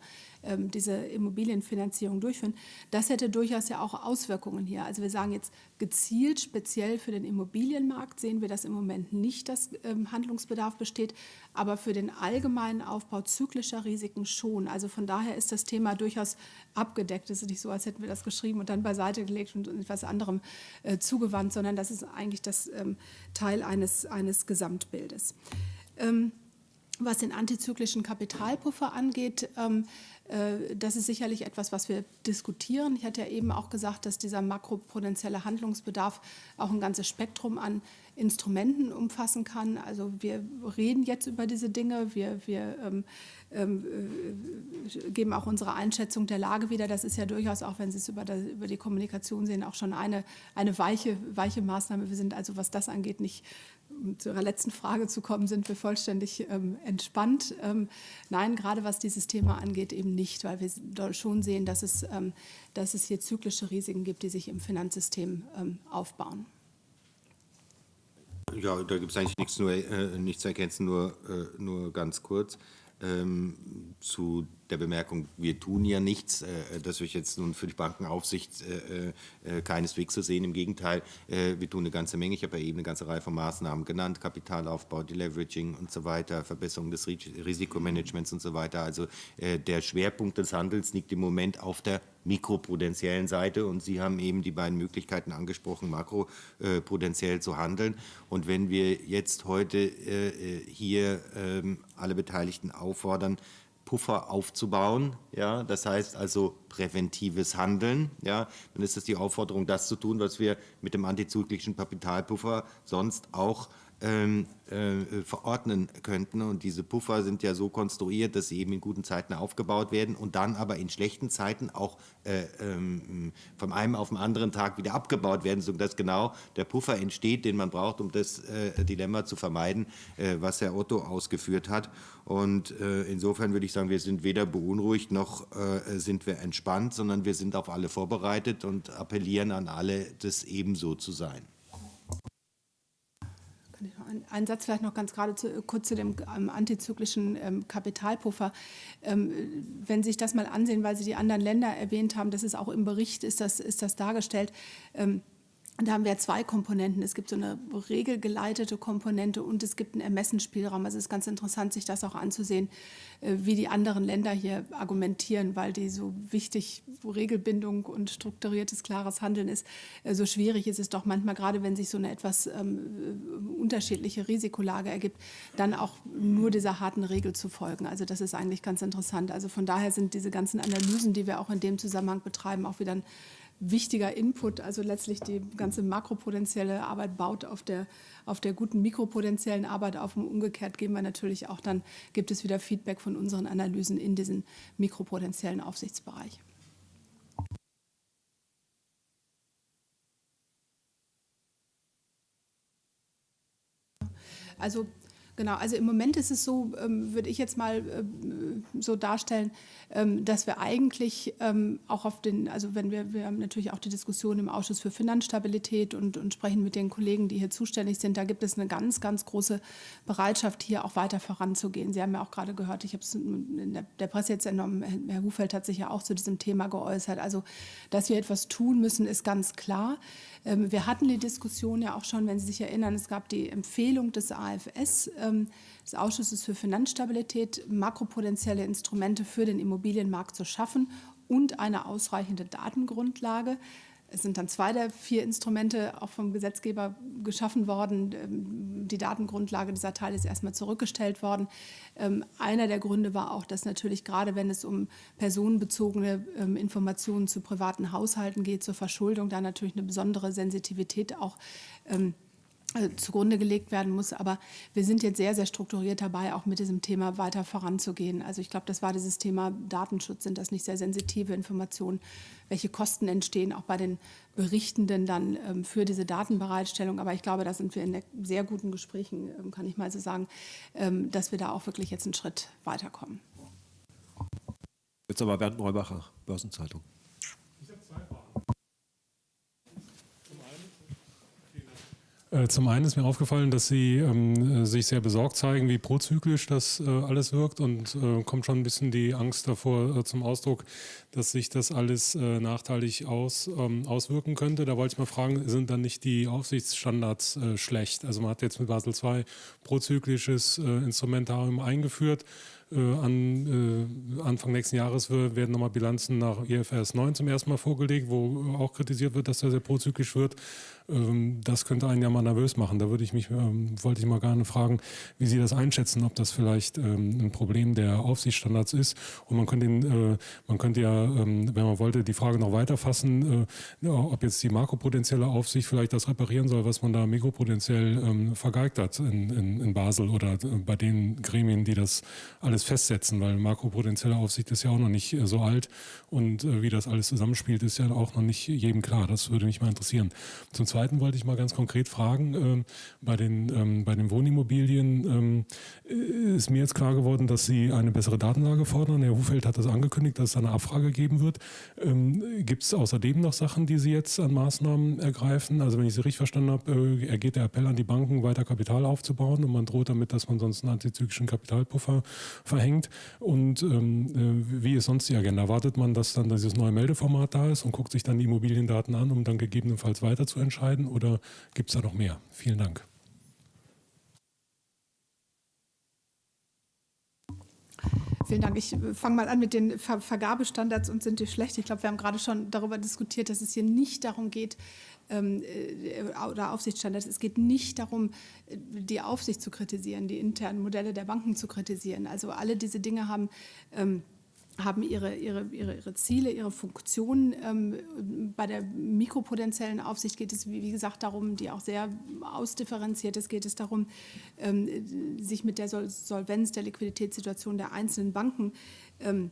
ähm, diese Immobilienfinanzierung durchführen, das hätte durchaus ja auch Auswirkungen hier. Also wir sagen jetzt gezielt, speziell für den Immobilienmarkt sehen wir, dass im Moment nicht das ähm, Handlungsbedarf besteht, aber für den allgemeinen Aufbau zyklischer Risiken schon. Also von daher daher ist das Thema durchaus abgedeckt. Es ist nicht so, als hätten wir das geschrieben und dann beiseite gelegt und etwas anderem äh, zugewandt, sondern das ist eigentlich das ähm, Teil eines, eines Gesamtbildes. Ähm, was den antizyklischen Kapitalpuffer angeht, ähm, äh, das ist sicherlich etwas, was wir diskutieren. Ich hatte ja eben auch gesagt, dass dieser makropotenzielle Handlungsbedarf auch ein ganzes Spektrum an Instrumenten umfassen kann. Also wir reden jetzt über diese Dinge, wir, wir ähm, ähm, äh, geben auch unsere Einschätzung der Lage wieder. Das ist ja durchaus, auch wenn Sie es über, der, über die Kommunikation sehen, auch schon eine, eine weiche, weiche Maßnahme. Wir sind also, was das angeht, nicht um zu Ihrer letzten Frage zu kommen, sind wir vollständig ähm, entspannt. Ähm, nein, gerade was dieses Thema angeht, eben nicht, weil wir schon sehen, dass es, ähm, dass es hier zyklische Risiken gibt, die sich im Finanzsystem ähm, aufbauen. Ja, da gibt es eigentlich nichts, nur, äh, nichts zu ergänzen, nur, äh, nur ganz kurz ähm, zu der Bemerkung, wir tun ja nichts, äh, das ich jetzt nun für die Bankenaufsicht äh, äh, keineswegs zu sehen. Im Gegenteil, äh, wir tun eine ganze Menge. Ich habe ja eben eine ganze Reihe von Maßnahmen genannt, Kapitalaufbau, Deleveraging und so weiter, Verbesserung des Risikomanagements und so weiter. Also äh, der Schwerpunkt des Handels liegt im Moment auf der mikroprudentiellen Seite und Sie haben eben die beiden Möglichkeiten angesprochen, makroprudentiell zu handeln. Und wenn wir jetzt heute äh, hier ähm, alle Beteiligten auffordern, Puffer aufzubauen. Ja, das heißt also präventives Handeln. Ja, dann ist es die Aufforderung, das zu tun, was wir mit dem antizyklischen Kapitalpuffer sonst auch ähm, äh, verordnen könnten. Und diese Puffer sind ja so konstruiert, dass sie eben in guten Zeiten aufgebaut werden und dann aber in schlechten Zeiten auch äh, ähm, von einem auf den anderen Tag wieder abgebaut werden, sodass genau der Puffer entsteht, den man braucht, um das äh, Dilemma zu vermeiden, äh, was Herr Otto ausgeführt hat. Und äh, insofern würde ich sagen, wir sind weder beunruhigt noch äh, sind wir entspannt, sondern wir sind auf alle vorbereitet und appellieren an alle, das ebenso zu sein. Ein Satz vielleicht noch ganz gerade zu, kurz zu dem ähm, antizyklischen ähm, Kapitalpuffer. Ähm, wenn Sie sich das mal ansehen, weil Sie die anderen Länder erwähnt haben, das ist auch im Bericht, ist das, ist das dargestellt. Ähm, da haben wir zwei Komponenten. Es gibt so eine regelgeleitete Komponente und es gibt einen Ermessensspielraum. Also es ist ganz interessant, sich das auch anzusehen, äh, wie die anderen Länder hier argumentieren, weil die so wichtig Regelbindung und strukturiertes, klares Handeln ist. Äh, so schwierig ist es doch manchmal, gerade wenn sich so eine etwas ähm, äh, unterschiedliche Risikolage ergibt, dann auch nur dieser harten Regel zu folgen. Also das ist eigentlich ganz interessant. Also von daher sind diese ganzen Analysen, die wir auch in dem Zusammenhang betreiben, auch wieder ein wichtiger Input. Also letztlich die ganze makropotenzielle Arbeit baut auf der, auf der guten mikropotenziellen Arbeit auf. Und umgekehrt geben wir natürlich auch dann, gibt es wieder Feedback von unseren Analysen in diesen mikropotenziellen Aufsichtsbereich. Also Genau, also im Moment ist es so, ähm, würde ich jetzt mal ähm, so darstellen, ähm, dass wir eigentlich ähm, auch auf den, also wenn wir, wir haben natürlich auch die Diskussion im Ausschuss für Finanzstabilität und, und sprechen mit den Kollegen, die hier zuständig sind, da gibt es eine ganz, ganz große Bereitschaft, hier auch weiter voranzugehen. Sie haben ja auch gerade gehört, ich habe es in der, der Presse jetzt entnommen, Herr Hufeld hat sich ja auch zu diesem Thema geäußert. Also, dass wir etwas tun müssen, ist ganz klar. Wir hatten die Diskussion ja auch schon, wenn Sie sich erinnern, es gab die Empfehlung des AFS, des Ausschusses für Finanzstabilität, makropotenzielle Instrumente für den Immobilienmarkt zu schaffen und eine ausreichende Datengrundlage. Es sind dann zwei der vier Instrumente auch vom Gesetzgeber geschaffen worden. Ähm, die Datengrundlage dieser Teil ist erstmal zurückgestellt worden. Ähm, einer der Gründe war auch, dass natürlich gerade wenn es um personenbezogene ähm, Informationen zu privaten Haushalten geht, zur Verschuldung, da natürlich eine besondere Sensitivität auch zugrunde gelegt werden muss. Aber wir sind jetzt sehr, sehr strukturiert dabei, auch mit diesem Thema weiter voranzugehen. Also ich glaube, das war dieses Thema Datenschutz, sind das nicht sehr sensitive Informationen, welche Kosten entstehen, auch bei den Berichtenden dann ähm, für diese Datenbereitstellung. Aber ich glaube, da sind wir in sehr guten Gesprächen, ähm, kann ich mal so sagen, ähm, dass wir da auch wirklich jetzt einen Schritt weiterkommen. Jetzt aber Bernd Neubacher, Börsenzeitung. Zum einen ist mir aufgefallen, dass Sie ähm, sich sehr besorgt zeigen, wie prozyklisch das äh, alles wirkt und äh, kommt schon ein bisschen die Angst davor äh, zum Ausdruck, dass sich das alles äh, nachteilig aus, ähm, auswirken könnte. Da wollte ich mal fragen, sind dann nicht die Aufsichtsstandards äh, schlecht? Also man hat jetzt mit Basel II prozyklisches Instrumentarium eingeführt. Äh, an äh, Anfang nächsten Jahres werden nochmal Bilanzen nach IFRS 9 zum ersten Mal vorgelegt, wo auch kritisiert wird, dass er sehr prozyklisch wird. Ähm, das könnte einen ja mal nervös machen. Da würde ich mich, ähm, wollte ich mal gerne fragen, wie Sie das einschätzen, ob das vielleicht ähm, ein Problem der Aufsichtsstandards ist. Und man könnte, äh, man könnte ja, wenn man wollte, die Frage noch weiter fassen, äh, ob jetzt die makropotenzielle Aufsicht vielleicht das reparieren soll, was man da mikropotenziell vergeigt hat in, in, in Basel oder äh, bei den Gremien, die das alles festsetzen, weil makropotenzielle Aufsicht ist ja auch noch nicht so alt und wie das alles zusammenspielt, ist ja auch noch nicht jedem klar. Das würde mich mal interessieren. Zum Zweiten Zweiten wollte ich mal ganz konkret fragen, ähm, bei, den, ähm, bei den Wohnimmobilien ähm, ist mir jetzt klar geworden, dass Sie eine bessere Datenlage fordern. Herr Hufeld hat das angekündigt, dass es eine Abfrage geben wird. Ähm, Gibt es außerdem noch Sachen, die Sie jetzt an Maßnahmen ergreifen? Also wenn ich Sie richtig verstanden habe, äh, ergeht der Appell an die Banken, weiter Kapital aufzubauen und man droht damit, dass man sonst einen antizyklischen Kapitalpuffer verhängt. Und ähm, äh, wie ist sonst die Agenda? Erwartet man, dass dann dieses neue Meldeformat da ist und guckt sich dann die Immobiliendaten an, um dann gegebenenfalls weiter zu entscheiden? Entscheiden oder gibt es da noch mehr? Vielen Dank. Vielen Dank. Ich fange mal an mit den Ver Vergabestandards und sind die schlecht. Ich glaube, wir haben gerade schon darüber diskutiert, dass es hier nicht darum geht, ähm, äh, oder Aufsichtsstandards. Es geht nicht darum, die Aufsicht zu kritisieren, die internen Modelle der Banken zu kritisieren. Also alle diese Dinge haben ähm, haben ihre, ihre, ihre, ihre Ziele, ihre Funktionen. Ähm, bei der mikropotenziellen Aufsicht geht es, wie, wie, gesagt, darum, die auch sehr ausdifferenziert ist, geht es darum, ähm, sich mit der Sol Solvenz, der Liquiditätssituation der einzelnen Banken ähm,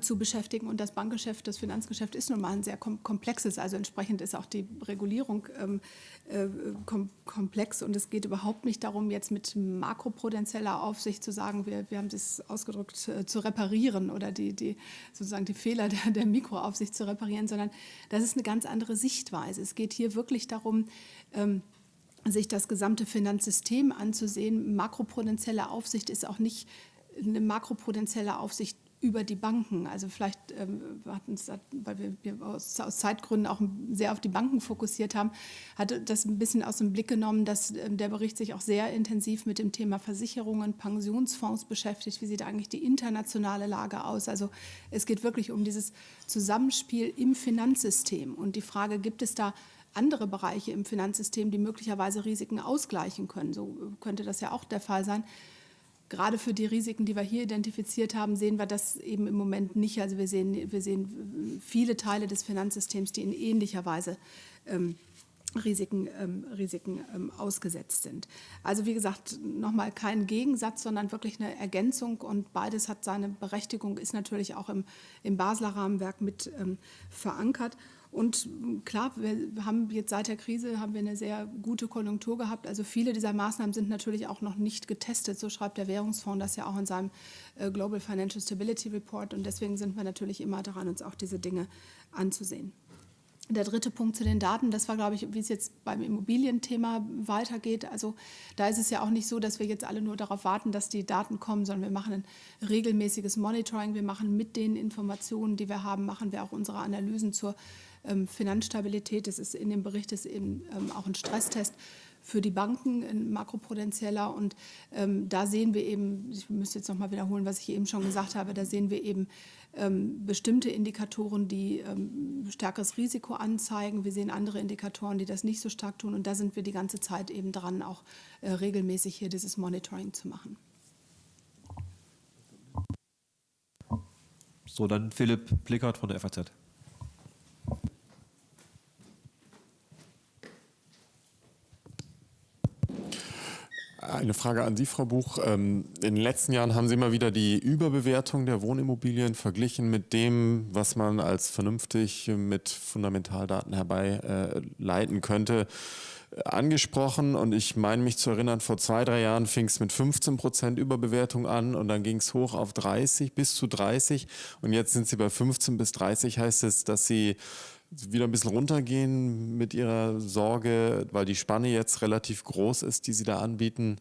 zu beschäftigen. Und das Bankgeschäft, das Finanzgeschäft ist nun mal ein sehr komplexes. Also entsprechend ist auch die Regulierung ähm, äh, kom komplex. Und es geht überhaupt nicht darum, jetzt mit makropotenzieller Aufsicht zu sagen, wir, wir haben es ausgedrückt, äh, zu reparieren oder die, die, sozusagen die Fehler der, der Mikroaufsicht zu reparieren, sondern das ist eine ganz andere Sichtweise. Es geht hier wirklich darum, ähm, sich das gesamte Finanzsystem anzusehen. Makropotentielle Aufsicht ist auch nicht eine makropotentielle Aufsicht über die Banken. Also vielleicht ähm, hatten weil wir, aus, aus, Zeitgründen auch sehr auf die Banken fokussiert haben, hat das ein bisschen aus dem Blick genommen, dass ähm, der Bericht sich auch sehr intensiv mit dem Thema Versicherungen, Pensionsfonds beschäftigt. Wie sieht eigentlich die internationale Lage aus? Also es geht wirklich um dieses Zusammenspiel im Finanzsystem und die Frage, gibt es da andere Bereiche im Finanzsystem, die möglicherweise Risiken ausgleichen können? So könnte das ja auch der Fall sein gerade für die Risiken, die wir hier identifiziert haben, sehen wir das eben im Moment nicht. Also wir sehen, wir sehen viele Teile des Finanzsystems, die in ähnlicher Weise ähm, Risiken, ähm, Risiken ähm, ausgesetzt sind. Also wie gesagt, nochmal kein Gegensatz, sondern wirklich eine Ergänzung und beides hat seine Berechtigung, ist natürlich auch im, im Basler Rahmenwerk mit ähm, verankert. Und klar, wir haben jetzt seit der Krise haben wir eine sehr gute Konjunktur gehabt. Also viele dieser Maßnahmen sind natürlich auch noch nicht getestet. So schreibt der Währungsfonds das ja auch in seinem äh, Global Financial Stability Report. Und deswegen sind wir natürlich immer daran, uns auch diese Dinge anzusehen. Der dritte Punkt zu den Daten, das war, glaube ich, wie es jetzt beim Immobilienthema weitergeht. Also da ist es ja auch nicht so, dass wir jetzt alle nur darauf warten, dass die Daten kommen, sondern wir machen ein regelmäßiges Monitoring. Wir machen mit den Informationen, die wir haben, machen wir auch unsere Analysen zur Finanzstabilität. Das ist in dem Bericht ist eben ähm, auch ein Stresstest für die Banken, ein makropotenzieller. Und ähm, da sehen wir eben, ich müsste jetzt noch mal wiederholen, was ich eben schon gesagt habe, da sehen wir eben ähm, bestimmte Indikatoren, die ähm, stärkeres Risiko anzeigen. Wir sehen andere Indikatoren, die das nicht so stark tun. Und da sind wir die ganze Zeit eben dran, auch äh, regelmäßig hier dieses Monitoring zu machen. So, dann Philipp Plickert von der FAZ. Eine Frage an Sie, Frau Buch. Ähm, in den letzten Jahren haben Sie immer wieder die Überbewertung der Wohnimmobilien verglichen mit dem, was man als vernünftig mit Fundamentaldaten herbeileiten könnte, angesprochen. Und ich meine mich zu erinnern, vor zwei, drei Jahren fing es mit 15 Prozent Überbewertung an und dann ging es hoch auf 30 bis zu 30. Und jetzt sind Sie bei 15 bis 30. Heißt es, dass Sie wieder ein bisschen runtergehen mit Ihrer Sorge, weil die Spanne jetzt relativ groß ist, die Sie da anbieten?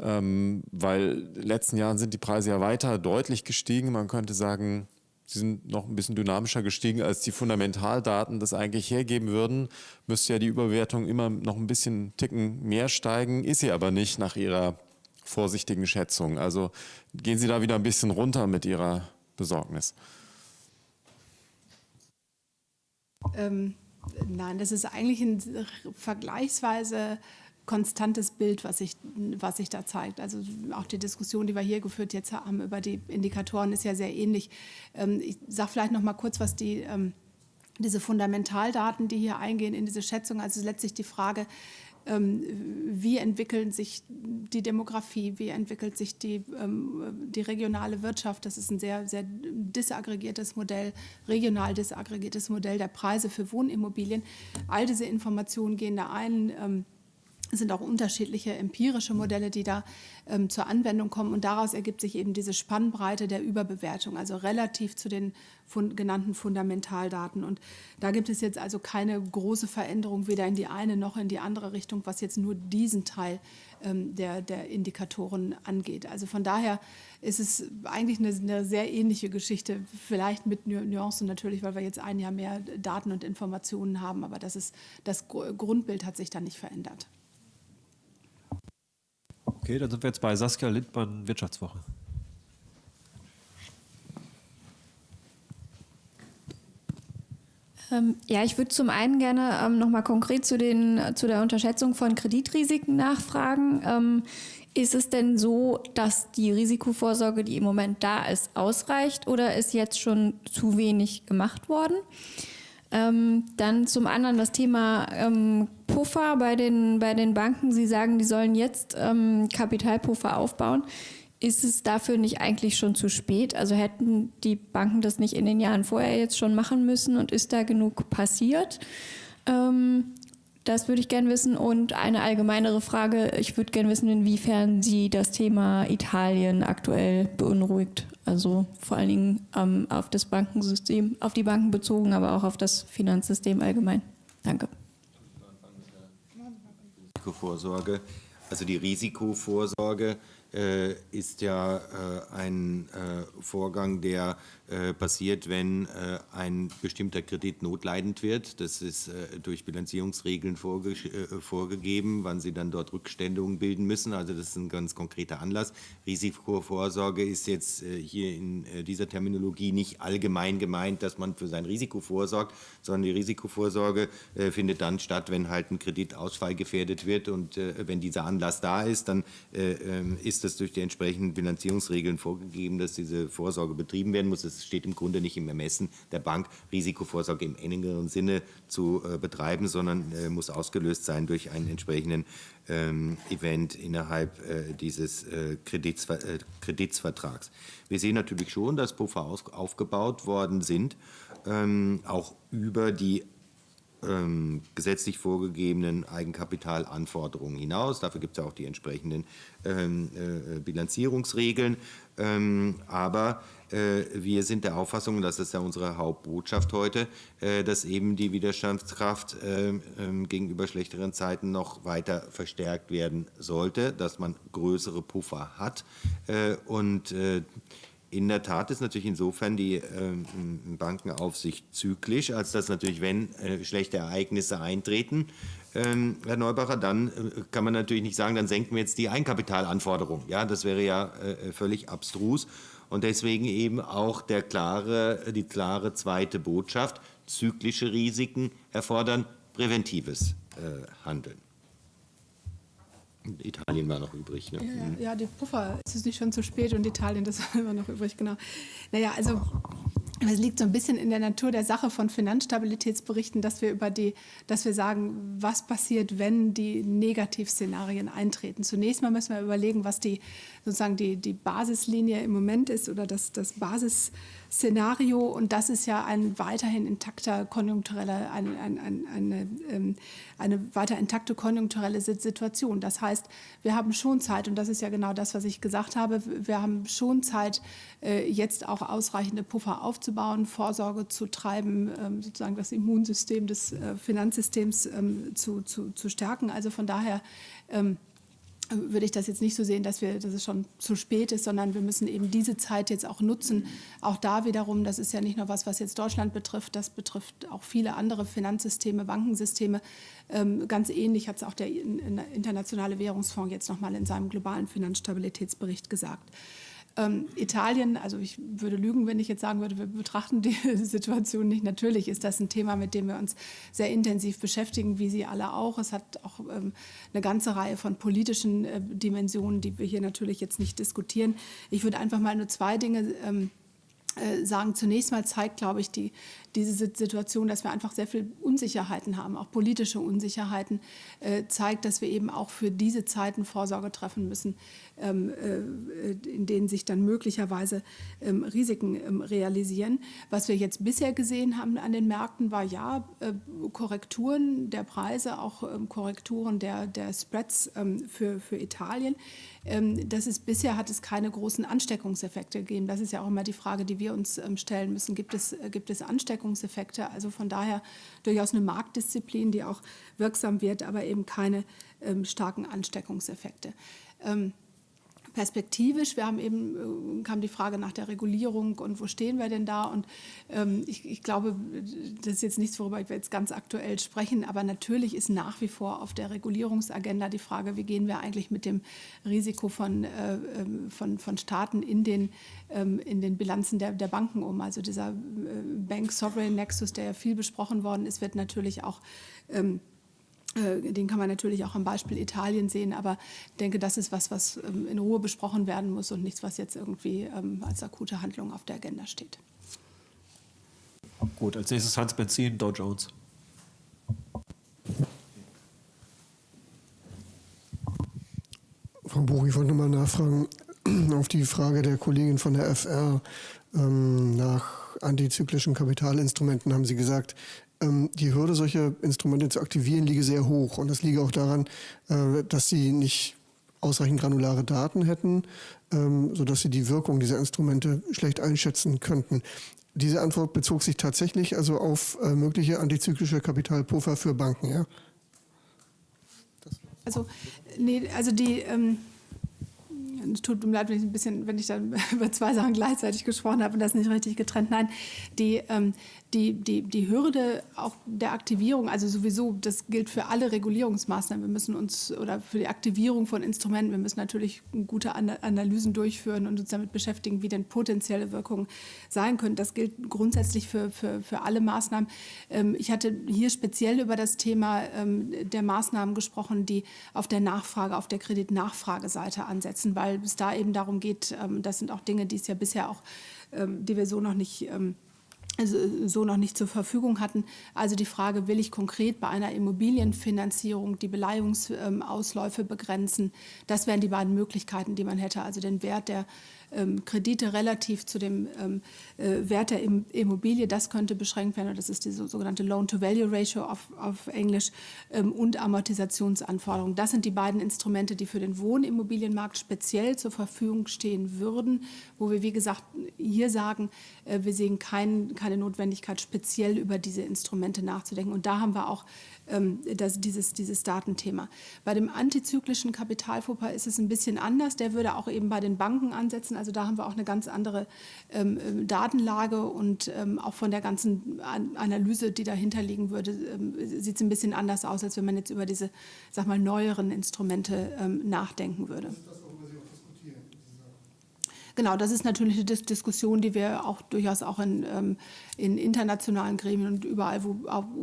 Ähm, weil in den letzten Jahren sind die Preise ja weiter deutlich gestiegen. Man könnte sagen, sie sind noch ein bisschen dynamischer gestiegen, als die Fundamentaldaten das eigentlich hergeben würden. Müsste ja die Überwertung immer noch ein bisschen Ticken mehr steigen, ist sie aber nicht nach Ihrer vorsichtigen Schätzung. Also gehen Sie da wieder ein bisschen runter mit Ihrer Besorgnis. Ähm, nein, das ist eigentlich ein vergleichsweise konstantes Bild, was sich, was sich da zeigt. Also auch die Diskussion, die wir hier geführt jetzt haben über die Indikatoren, ist ja sehr ähnlich. Ähm, ich sage vielleicht noch mal kurz, was die ähm, diese Fundamentaldaten, die hier eingehen in diese Schätzung, also letztlich die Frage, ähm, wie entwickelt sich die Demografie, wie entwickelt sich die, die regionale Wirtschaft. Das ist ein sehr, sehr disaggregiertes Modell, regional disaggregiertes Modell der Preise für Wohnimmobilien. All diese Informationen gehen da ein es sind auch unterschiedliche empirische Modelle, die da ähm, zur Anwendung kommen. Und daraus ergibt sich eben diese Spannbreite der Überbewertung, also relativ zu den fund genannten Fundamentaldaten. Und da gibt es jetzt also keine große Veränderung, weder in die eine noch in die andere Richtung, was jetzt nur diesen Teil ähm, der, der Indikatoren angeht. Also von daher ist es eigentlich eine, eine sehr ähnliche Geschichte, vielleicht mit Nuancen natürlich, weil wir jetzt ein Jahr mehr Daten und Informationen haben. Aber das, ist, das Grundbild hat sich dann nicht verändert. Okay, dann sind wir jetzt bei Saskia Lindmann, Wirtschaftswoche. Ähm, ja, ich würde zum einen gerne ähm, nochmal konkret zu, den, zu der Unterschätzung von Kreditrisiken nachfragen. Ähm, ist es denn so, dass die Risikovorsorge, die im Moment da ist, ausreicht oder ist jetzt schon zu wenig gemacht worden? Ähm, dann zum anderen das Thema ähm, Puffer bei den, bei den Banken. Sie sagen, die sollen jetzt ähm, Kapitalpuffer aufbauen. Ist es dafür nicht eigentlich schon zu spät? Also hätten die Banken das nicht in den Jahren vorher jetzt schon machen müssen und ist da genug passiert? Ähm, das würde ich gerne wissen. Und eine allgemeinere Frage, ich würde gerne wissen, inwiefern Sie das Thema Italien aktuell beunruhigt. Also vor allen Dingen ähm, auf das Bankensystem, auf die Banken bezogen, aber auch auf das Finanzsystem allgemein. Danke. Risikovorsorge. Also die Risikovorsorge äh, ist ja äh, ein äh, Vorgang, der passiert, wenn äh, ein bestimmter Kredit notleidend wird. Das ist äh, durch Bilanzierungsregeln vorge vorgegeben, wann sie dann dort Rückständigungen bilden müssen. Also das ist ein ganz konkreter Anlass. Risikovorsorge ist jetzt hier in dieser Terminologie nicht allgemein gemeint, dass man für sein Risiko vorsorgt, sondern die Risikovorsorge findet dann statt, wenn halt ein Kredit ausfallgefährdet wird und wenn dieser Anlass da ist, dann ähm, ist das durch die entsprechenden Bilanzierungsregeln vorgegeben, dass diese Vorsorge betrieben werden muss. Das es steht im Grunde nicht im Ermessen der Bank, Risikovorsorge im engeren Sinne zu äh, betreiben, sondern äh, muss ausgelöst sein durch einen entsprechenden ähm, Event innerhalb äh, dieses Kredits, Kreditsvertrags. Wir sehen natürlich schon, dass Puffer aufgebaut worden sind, ähm, auch über die ähm, gesetzlich vorgegebenen Eigenkapitalanforderungen hinaus. Dafür gibt es ja auch die entsprechenden ähm, äh, Bilanzierungsregeln. Ähm, aber äh, wir sind der Auffassung, das ist ja unsere Hauptbotschaft heute, äh, dass eben die Widerstandskraft äh, ähm, gegenüber schlechteren Zeiten noch weiter verstärkt werden sollte, dass man größere Puffer hat und in der Tat ist natürlich insofern die äh, Bankenaufsicht zyklisch, als dass natürlich, wenn äh, schlechte Ereignisse eintreten, ähm, Herr Neubacher, dann äh, kann man natürlich nicht sagen, dann senken wir jetzt die Eigenkapitalanforderungen. Ja, das wäre ja äh, völlig abstrus. Und deswegen eben auch der klare, die klare zweite Botschaft, zyklische Risiken erfordern präventives Handeln. Italien war noch übrig. Ne? Ja, ja, die Puffer, es ist nicht schon zu spät und Italien, *laughs* das war immer noch übrig, genau. Naja, also es liegt so ein bisschen in der Natur der Sache von Finanzstabilitätsberichten, dass wir über die, dass wir sagen, was passiert, wenn die Negativszenarien eintreten. Zunächst mal müssen wir überlegen, was die sozusagen die, die Basislinie im Moment ist oder das, das Basis Szenario und das ist ja ein weiterhin intakter konjunktureller, ein, ein, ein, eine, ähm, eine weiter intakte konjunkturelle Situation. Das heißt, wir haben schon Zeit und das ist ja genau das, was ich gesagt habe, wir haben schon Zeit, äh, jetzt auch ausreichende Puffer aufzubauen, Vorsorge zu treiben, ähm, sozusagen das Immunsystem des äh, Finanzsystems ähm, zu, zu, zu stärken. Also von daher würde ich das jetzt nicht so sehen, dass, wir, dass es schon zu spät ist, sondern wir müssen eben diese Zeit jetzt auch nutzen. Auch da wiederum, das ist ja nicht nur was, was jetzt Deutschland betrifft, das betrifft auch viele andere Finanzsysteme, Bankensysteme. Ähm, ganz ähnlich hat es auch der Internationale Währungsfonds jetzt nochmal in seinem globalen Finanzstabilitätsbericht gesagt. Ähm, Italien, also ich würde lügen, wenn ich jetzt sagen würde, wir betrachten die *laughs* Situation nicht. Natürlich ist das ein Thema, mit dem wir uns sehr intensiv beschäftigen, wie Sie alle auch. Es hat auch ähm, eine ganze Reihe von politischen äh, Dimensionen, die wir hier natürlich jetzt nicht diskutieren. Ich würde einfach mal nur zwei Dinge ähm, äh, sagen, zunächst mal zeigt, glaube ich, die, diese Situation, dass wir einfach sehr viel Unsicherheiten haben, auch politische Unsicherheiten, äh, zeigt, dass wir eben auch für diese Zeiten Vorsorge treffen müssen, ähm, äh, in denen sich dann möglicherweise ähm, Risiken ähm, realisieren. Was wir jetzt bisher gesehen haben an den Märkten, war ja äh, Korrekturen der Preise, auch ähm, Korrekturen der, der Spreads ähm, für, für Italien. Ähm, das ist, bisher hat es keine großen Ansteckungseffekte gegeben. Das ist ja auch immer die Frage, die wir uns stellen müssen. Gibt es, äh, gibt es Ansteckungseffekte? Also von daher durchaus eine Marktdisziplin, die auch wirksam wird, aber eben keine starken Ansteckungseffekte. Perspektivisch, wir haben eben, äh, kam die Frage nach der Regulierung und wo stehen wir denn da? Und ähm, ich, ich, glaube, das ist jetzt nichts, worüber wir jetzt ganz aktuell sprechen, aber natürlich ist nach wie vor auf der Regulierungsagenda die Frage, wie gehen wir eigentlich mit dem Risiko von, äh, ähm, von, von Staaten in den, ähm, in den Bilanzen der, der Banken um. Also dieser äh, Bank Sovereign Nexus, der ja viel besprochen worden ist, wird natürlich auch ähm, äh, den kann man natürlich auch am Beispiel Italien sehen, aber ich denke, das ist was, was ähm, in Ruhe besprochen werden muss und nichts, was jetzt irgendwie ähm, als akute Handlung auf der Agenda steht. Gut, als nächstes Hans Benzin, Dow Jones. Frau Buch, ich wollte nochmal nachfragen *clears throat* auf die Frage der Kollegin von der FR ähm, nach antizyklischen Kapitalinstrumenten haben Sie gesagt, die Hürde, solche Instrumente zu aktivieren, liege sehr hoch. Und das liege auch daran, äh, dass sie nicht ausreichend granulare Daten hätten, ähm, sodass sie die Wirkung dieser Instrumente schlecht einschätzen könnten. Diese Antwort bezog sich tatsächlich also auf äh, mögliche antizyklische Kapitalpuffer für Banken, ja? Also, nee, also die, ähm, es tut mir leid, wenn ich ein bisschen, wenn ich dann *laughs* über zwei Sachen gleichzeitig gesprochen habe und das nicht richtig getrennt. Nein, die, ähm, die, die, die Hürde auch der Aktivierung, also sowieso, das gilt für alle Regulierungsmaßnahmen. Wir müssen uns, oder für die Aktivierung von Instrumenten, wir müssen natürlich gute Analysen durchführen und uns damit beschäftigen, wie denn potenzielle Wirkungen sein können. Das gilt grundsätzlich für, für, für alle Maßnahmen. Ähm, ich hatte hier speziell über das Thema ähm, der Maßnahmen gesprochen, die auf der Nachfrage, auf der Kreditnachfrageseite ansetzen, weil es da eben darum geht, ähm, das sind auch Dinge, die es ja bisher auch, die wir so noch nicht so noch nicht zur Verfügung hatten. Also die Frage, will ich konkret bei einer Immobilienfinanzierung die Beleihungsausläufe begrenzen? Das wären die beiden Möglichkeiten, die man hätte. Also den Wert der ähm, Kredite relativ zu dem ähm, äh, Wert der Immobilie, das könnte beschränkt werden. Das ist die sogenannte Loan-to-Value-Ratio auf, auf Englisch ähm, und Amortisationsanforderungen. Das sind die beiden Instrumente, die für den Wohnimmobilienmarkt speziell zur Verfügung stehen würden, wo wir, wie gesagt, hier sagen, äh, wir sehen kein, keine Notwendigkeit, speziell über diese Instrumente nachzudenken. Und da haben wir auch ähm, das, dieses, dieses Datenthema. Bei dem antizyklischen Kapitalfupper ist es ein bisschen anders. Der würde auch eben bei den Banken ansetzen. Also da haben wir auch eine ganz andere ähm, ähm Datenlage und ähm, auch von der ganzen Analyse, die dahinter liegen würde, ähm, sieht es ein bisschen anders aus, als wenn man jetzt über diese, sag mal, neueren Instrumente ähm, nachdenken würde. Genau, das ist natürlich eine Dis Diskussion, die wir auch durchaus auch in, ähm, in internationalen Gremien und überall, wo,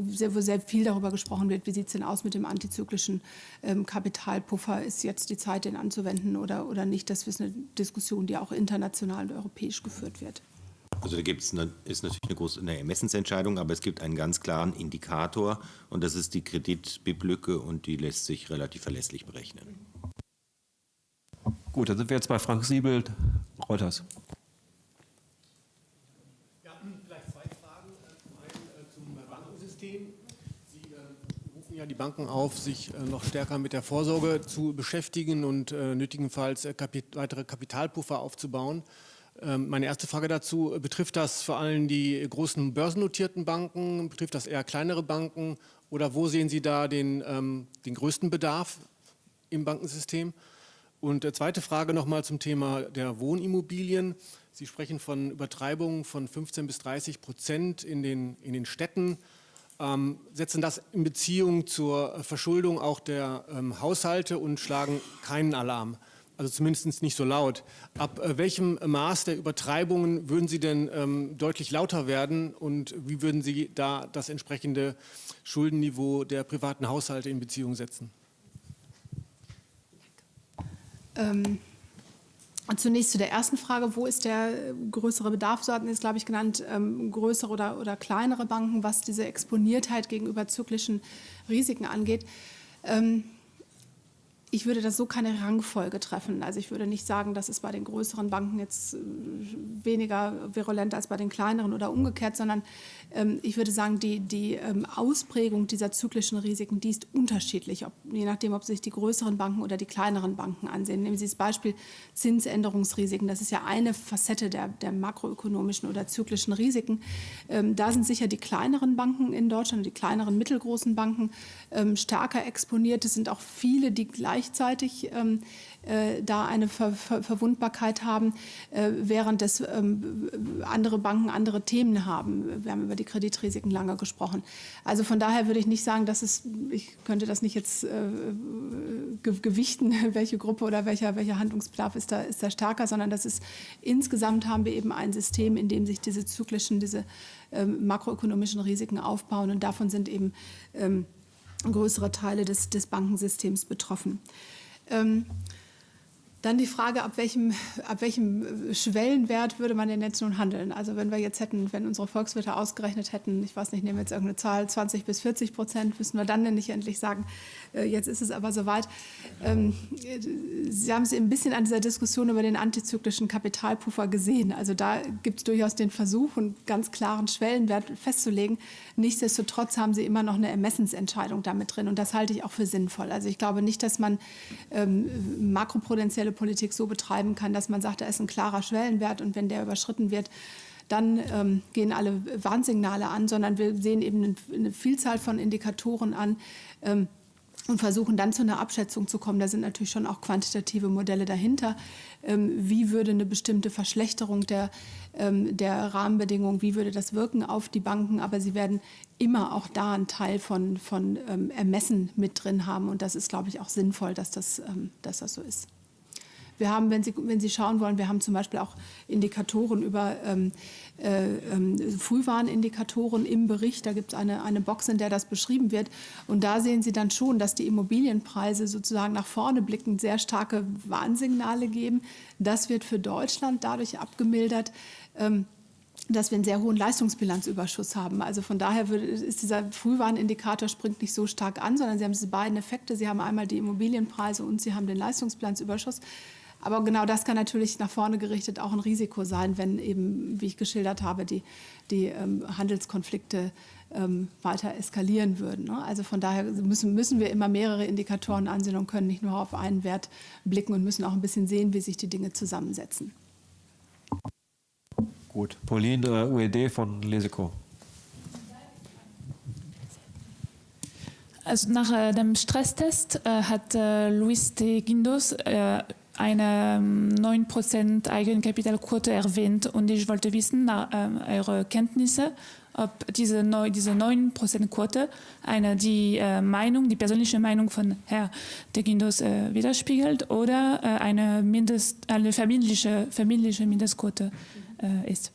sehr, wo, sehr, viel darüber gesprochen wird, wie sieht es denn aus mit dem antizyklischen ähm, Kapitalpuffer, ist jetzt die Zeit, den anzuwenden oder, oder nicht. Das ist eine Diskussion, die auch international und europäisch geführt wird. Also da gibt's eine, ist natürlich eine große eine Ermessensentscheidung, aber es gibt einen ganz klaren Indikator und das ist die Kreditbiblücke und die lässt sich relativ verlässlich berechnen. Gut, dann sind wir jetzt bei Frank Siebel, Reuters. Ja, vielleicht zwei Fragen. Zum einen zum Bankensystem. Sie rufen ja die Banken auf, sich noch stärker mit der Vorsorge zu beschäftigen und nötigenfalls weitere Kapitalpuffer aufzubauen. Meine erste Frage dazu, betrifft das vor allem die großen börsennotierten Banken, betrifft das eher kleinere Banken oder wo sehen Sie da den, den größten Bedarf im Bankensystem? Und zweite Frage nochmal zum Thema der Wohnimmobilien. Sie sprechen von Übertreibungen von 15 bis 30 Prozent in den, in den Städten. Ähm, setzen das in Beziehung zur Verschuldung auch der ähm, Haushalte und schlagen keinen Alarm also zumindest nicht so laut. Ab äh, welchem Maß der Übertreibungen würden Sie denn ähm, deutlich lauter werden und wie würden Sie da das entsprechende Schuldenniveau der privaten Haushalte in Beziehung setzen? Ähm, zunächst zu der ersten Frage, wo ist der größere Bedarf? So hatten Sie es, glaube ich, genannt, ähm, größere oder, oder kleinere Banken, was diese Exponiertheit gegenüber zyklischen Risiken angeht. Ähm, ich würde das so keine Rangfolge treffen. Also ich würde nicht sagen, das ist bei den größeren Banken jetzt äh, weniger virulent als bei den kleineren oder umgekehrt, sondern ähm, ich würde sagen, die, die ähm, Ausprägung dieser zyklischen Risiken, die ist unterschiedlich, ob, je nachdem, ob sich die größeren Banken oder die kleineren Banken ansehen. Nehmen Sie das Beispiel Zinsänderungsrisiken. Das ist ja eine Facette der, der makroökonomischen oder zyklischen Risiken. Ähm, da sind sicher die kleineren Banken in Deutschland, die kleineren mittelgroßen Banken stärker exponiert. Es sind auch viele, die gleich gleichzeitig ähm, äh, da eine Ver Ver Verwundbarkeit haben, äh, während das ähm, andere Banken andere Themen haben. Wir haben über die Kreditrisiken lange gesprochen. Also von daher würde ich nicht sagen, dass es, ich könnte das nicht jetzt äh, gewichten, *laughs* welche Gruppe oder welcher, welcher Handlungsbedarf ist da, ist da stärker, sondern das ist insgesamt haben wir eben ein System, in dem sich diese zyklischen, diese ähm, makroökonomischen Risiken aufbauen und davon sind eben ähm, größere Teile des, des Bankensystems betroffen. Ähm, dann die Frage, ab welchem, ab welchem Schwellenwert würde man denn jetzt nun handeln? Also wenn wir jetzt hätten, wenn unsere Volkswirte ausgerechnet hätten, ich weiß nicht, nehmen wir jetzt irgendeine Zahl, 20 bis 40 Prozent, müssen wir dann denn nicht endlich sagen, äh, jetzt ist es aber soweit. Ähm, Sie haben es ein bisschen an dieser Diskussion über den antizyklischen Kapitalpuffer gesehen. Also da gibt es durchaus den Versuch, einen ganz klaren Schwellenwert festzulegen. Nichtsdestotrotz haben Sie immer noch eine Ermessensentscheidung damit drin und das halte ich auch für sinnvoll. Also ich glaube nicht, dass man ähm, makroprudenzielle Politik so betreiben kann, dass man sagt, da ist ein klarer Schwellenwert und wenn der überschritten wird, dann ähm, gehen alle Warnsignale an, sondern wir sehen eben eine Vielzahl von Indikatoren an, ähm, und versuchen dann zu einer Abschätzung zu kommen. Da sind natürlich schon auch quantitative Modelle dahinter. Ähm, wie würde eine bestimmte Verschlechterung der, ähm, der Rahmenbedingungen, wie würde das wirken auf die Banken? Aber sie werden immer auch da einen Teil von, von ähm, Ermessen mit drin haben. Und das ist, glaube ich, auch sinnvoll, dass das, dass das so ist. Wir haben, wenn Sie, wenn Sie schauen wollen, wir haben zum Beispiel auch Indikatoren über ähm, äh, äh, Frühwarnindikatoren im Bericht. Da gibt es eine, eine Box, in der das beschrieben wird. Und da sehen Sie dann schon, dass die Immobilienpreise sozusagen nach vorne blickend sehr starke Warnsignale geben. Das wird für Deutschland dadurch abgemildert. Ähm, dass wir einen sehr hohen Leistungsbilanzüberschuss haben. Also von daher ist dieser Frühwarnindikator springt nicht so stark an, sondern Sie haben diese beiden Effekte. Sie haben einmal die Immobilienpreise und Sie haben den Leistungsbilanzüberschuss. Aber genau das kann natürlich nach vorne gerichtet auch ein Risiko sein, wenn eben, wie ich geschildert habe, die, die ähm, Handelskonflikte ähm, weiter eskalieren würden. Ne? Also von daher müssen, müssen wir immer mehrere Indikatoren ansehen und können nicht nur auf einen Wert blicken und müssen auch ein bisschen sehen, wie sich die Dinge zusammensetzen. Gut, Pauline, UED von Leseco. Also nach äh, dem Stresstest äh, hat äh, Luis de Guindos äh, eine 9% ähm, Eigenkapitalquote erwähnt und ich wollte wissen, nach äh, eure Kenntnisse, ob diese, neu, diese 9%-Quote eine, die äh, Meinung, die persönliche Meinung von Herrn de äh, widerspiegelt oder äh, eine, Mindest, eine verbindliche, verbindliche Mindestquote äh, ist.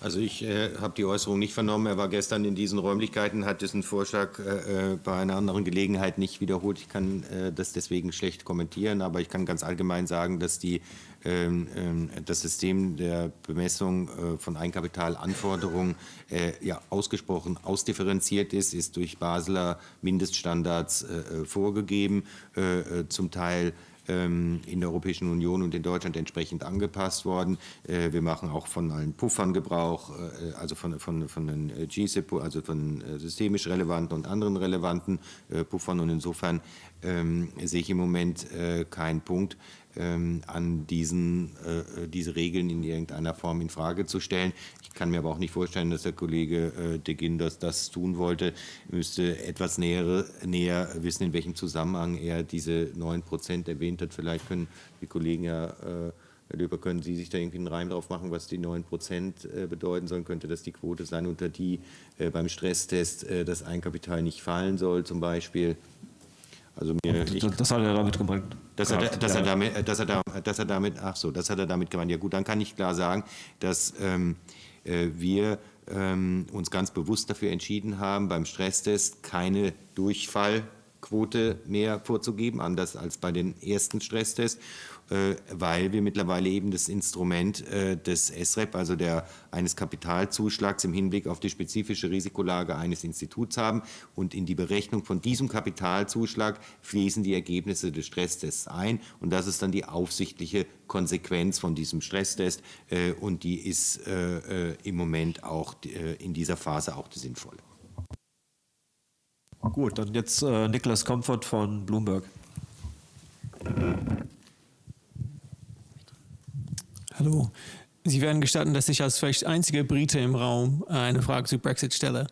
Also. Ich äh, habe die Äußerung nicht vernommen. Er war gestern in diesen Räumlichkeiten, hat diesen Vorschlag äh, äh, bei einer anderen Gelegenheit nicht wiederholt. Ich kann äh, das deswegen schlecht kommentieren, aber ich kann ganz allgemein sagen, dass die, ähm, ähm das System der Bemessung äh, von Eigenkapitalanforderungen äh, ja ausgesprochen ausdifferenziert ist, ist durch Basler Mindeststandards vorgegeben, zum Teil in der Europäischen Union und in Deutschland entsprechend angepasst worden. Äh, wir machen auch von allen Puffern Gebrauch, äh, also von, von, von den äh, GSIP, also von systemisch relevanten und anderen relevanten Puffern. Und insofern ähm, sehe ich im Moment keinen Punkt, ähm, an diesen, äh, diese Regeln in irgendeiner Form in Frage zu stellen. Ich kann mir aber auch nicht vorstellen, dass der Kollege äh, de Ginders das tun wollte. Er müsste etwas näher, näher wissen, in welchem Zusammenhang er diese 9 Prozent erwähnt hat. Vielleicht können die Kollegen ja äh, Herr Löber, können Sie sich da irgendwie einen Reim drauf machen, was die 9 Prozent äh, bedeuten sollen? Könnte das die Quote sein, unter die äh, beim Stresstest das Eigenkapital nicht fallen soll, zum Beispiel? Also mir, ich, das hat er damit gemeint. Dass er, dass, er damit, dass, er dass er damit, ach so, das hat er damit gemeint. Ja gut, dann kann ich klar sagen, dass ähm, äh, wir ähm, uns ganz bewusst dafür entschieden haben, beim Stresstest keine Durchfallquote mehr vorzugeben, anders als bei den ersten Stresstests. Äh, weil wir mittlerweile eben das Instrument äh, des SREP, also der, eines Kapitalzuschlags im Hinblick auf die spezifische Risikolage eines Instituts haben. Und in die Berechnung von diesem Kapitalzuschlag fließen die Ergebnisse des Stresstests ein. Und das ist dann die aufsichtliche Konsequenz von diesem Stresstest. Äh, und die ist im Moment auch in dieser Phase auch die sinnvolle. Gut, dann jetzt äh, Niklas Comfort von Bloomberg. Hallo. Sie werden gestatten, dass ich als vielleicht einziger Brite im Raum äh, eine Frage zu Brexit stelle.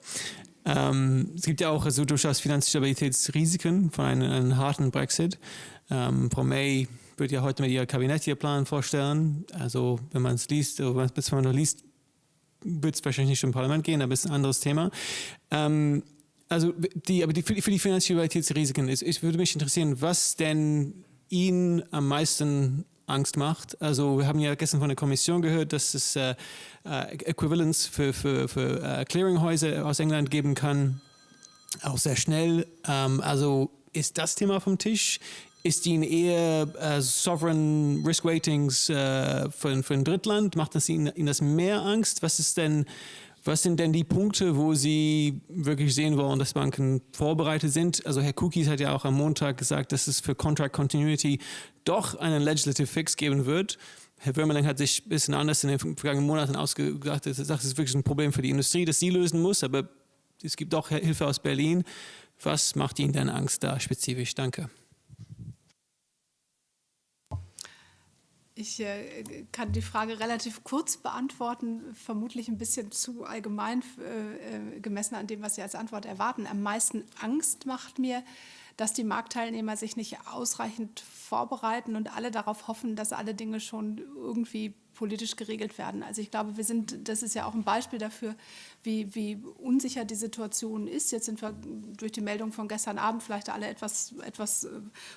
Ähm, es gibt ja auch also durchaus Finanzstabilitätsrisiken von einem, einem harten Brexit. Ähm, Frau May wird ja heute mit ihr Kabinett ihr Plan vorstellen. Also wenn man es liest, wenn man noch liest, wird es wahrscheinlich nicht im Parlament gehen, aber es ist ein anderes Thema. Ähm, also die, aber die, für die Finanzstabilitätsrisiken, ist, es würde mich interessieren, was denn Ihnen am meisten Angst macht. Also wir haben ja gestern von der Kommission gehört, dass es äh, äh, Equivalents für, für, für äh, Clearinghäuser aus England geben kann, auch sehr schnell. Ähm, also ist das Thema vom Tisch? Ist Ihnen eher äh, Sovereign Risk Ratings äh, für, für ein Drittland? Macht das Ihnen, Ihnen das mehr Angst? Was ist denn was sind denn die Punkte, wo Sie wirklich sehen wollen, dass Banken vorbereitet sind? Also Herr Cookies hat ja auch am Montag gesagt, dass es für Contract Continuity doch einen Legislative Fix geben wird. Herr Würmerling hat sich ein bisschen anders in den vergangenen Monaten ausgedacht. Er sagt, es ist wirklich ein Problem für die Industrie, das sie lösen muss, aber es gibt auch Hilfe aus Berlin. Was macht Ihnen denn Angst da spezifisch? Danke. Ich äh, kann die Frage relativ kurz beantworten, vermutlich ein bisschen zu allgemein äh, äh, gemessen an dem, was Sie als Antwort erwarten. Am meisten Angst macht mir, dass die Marktteilnehmer sich nicht ausreichend vorbereiten und alle darauf hoffen, dass alle Dinge schon irgendwie politisch geregelt werden. Also ich glaube, wir sind, das ist ja auch ein Beispiel dafür, wie, wie unsicher die Situation ist. Jetzt sind wir durch die Meldung von gestern Abend vielleicht alle etwas, etwas äh,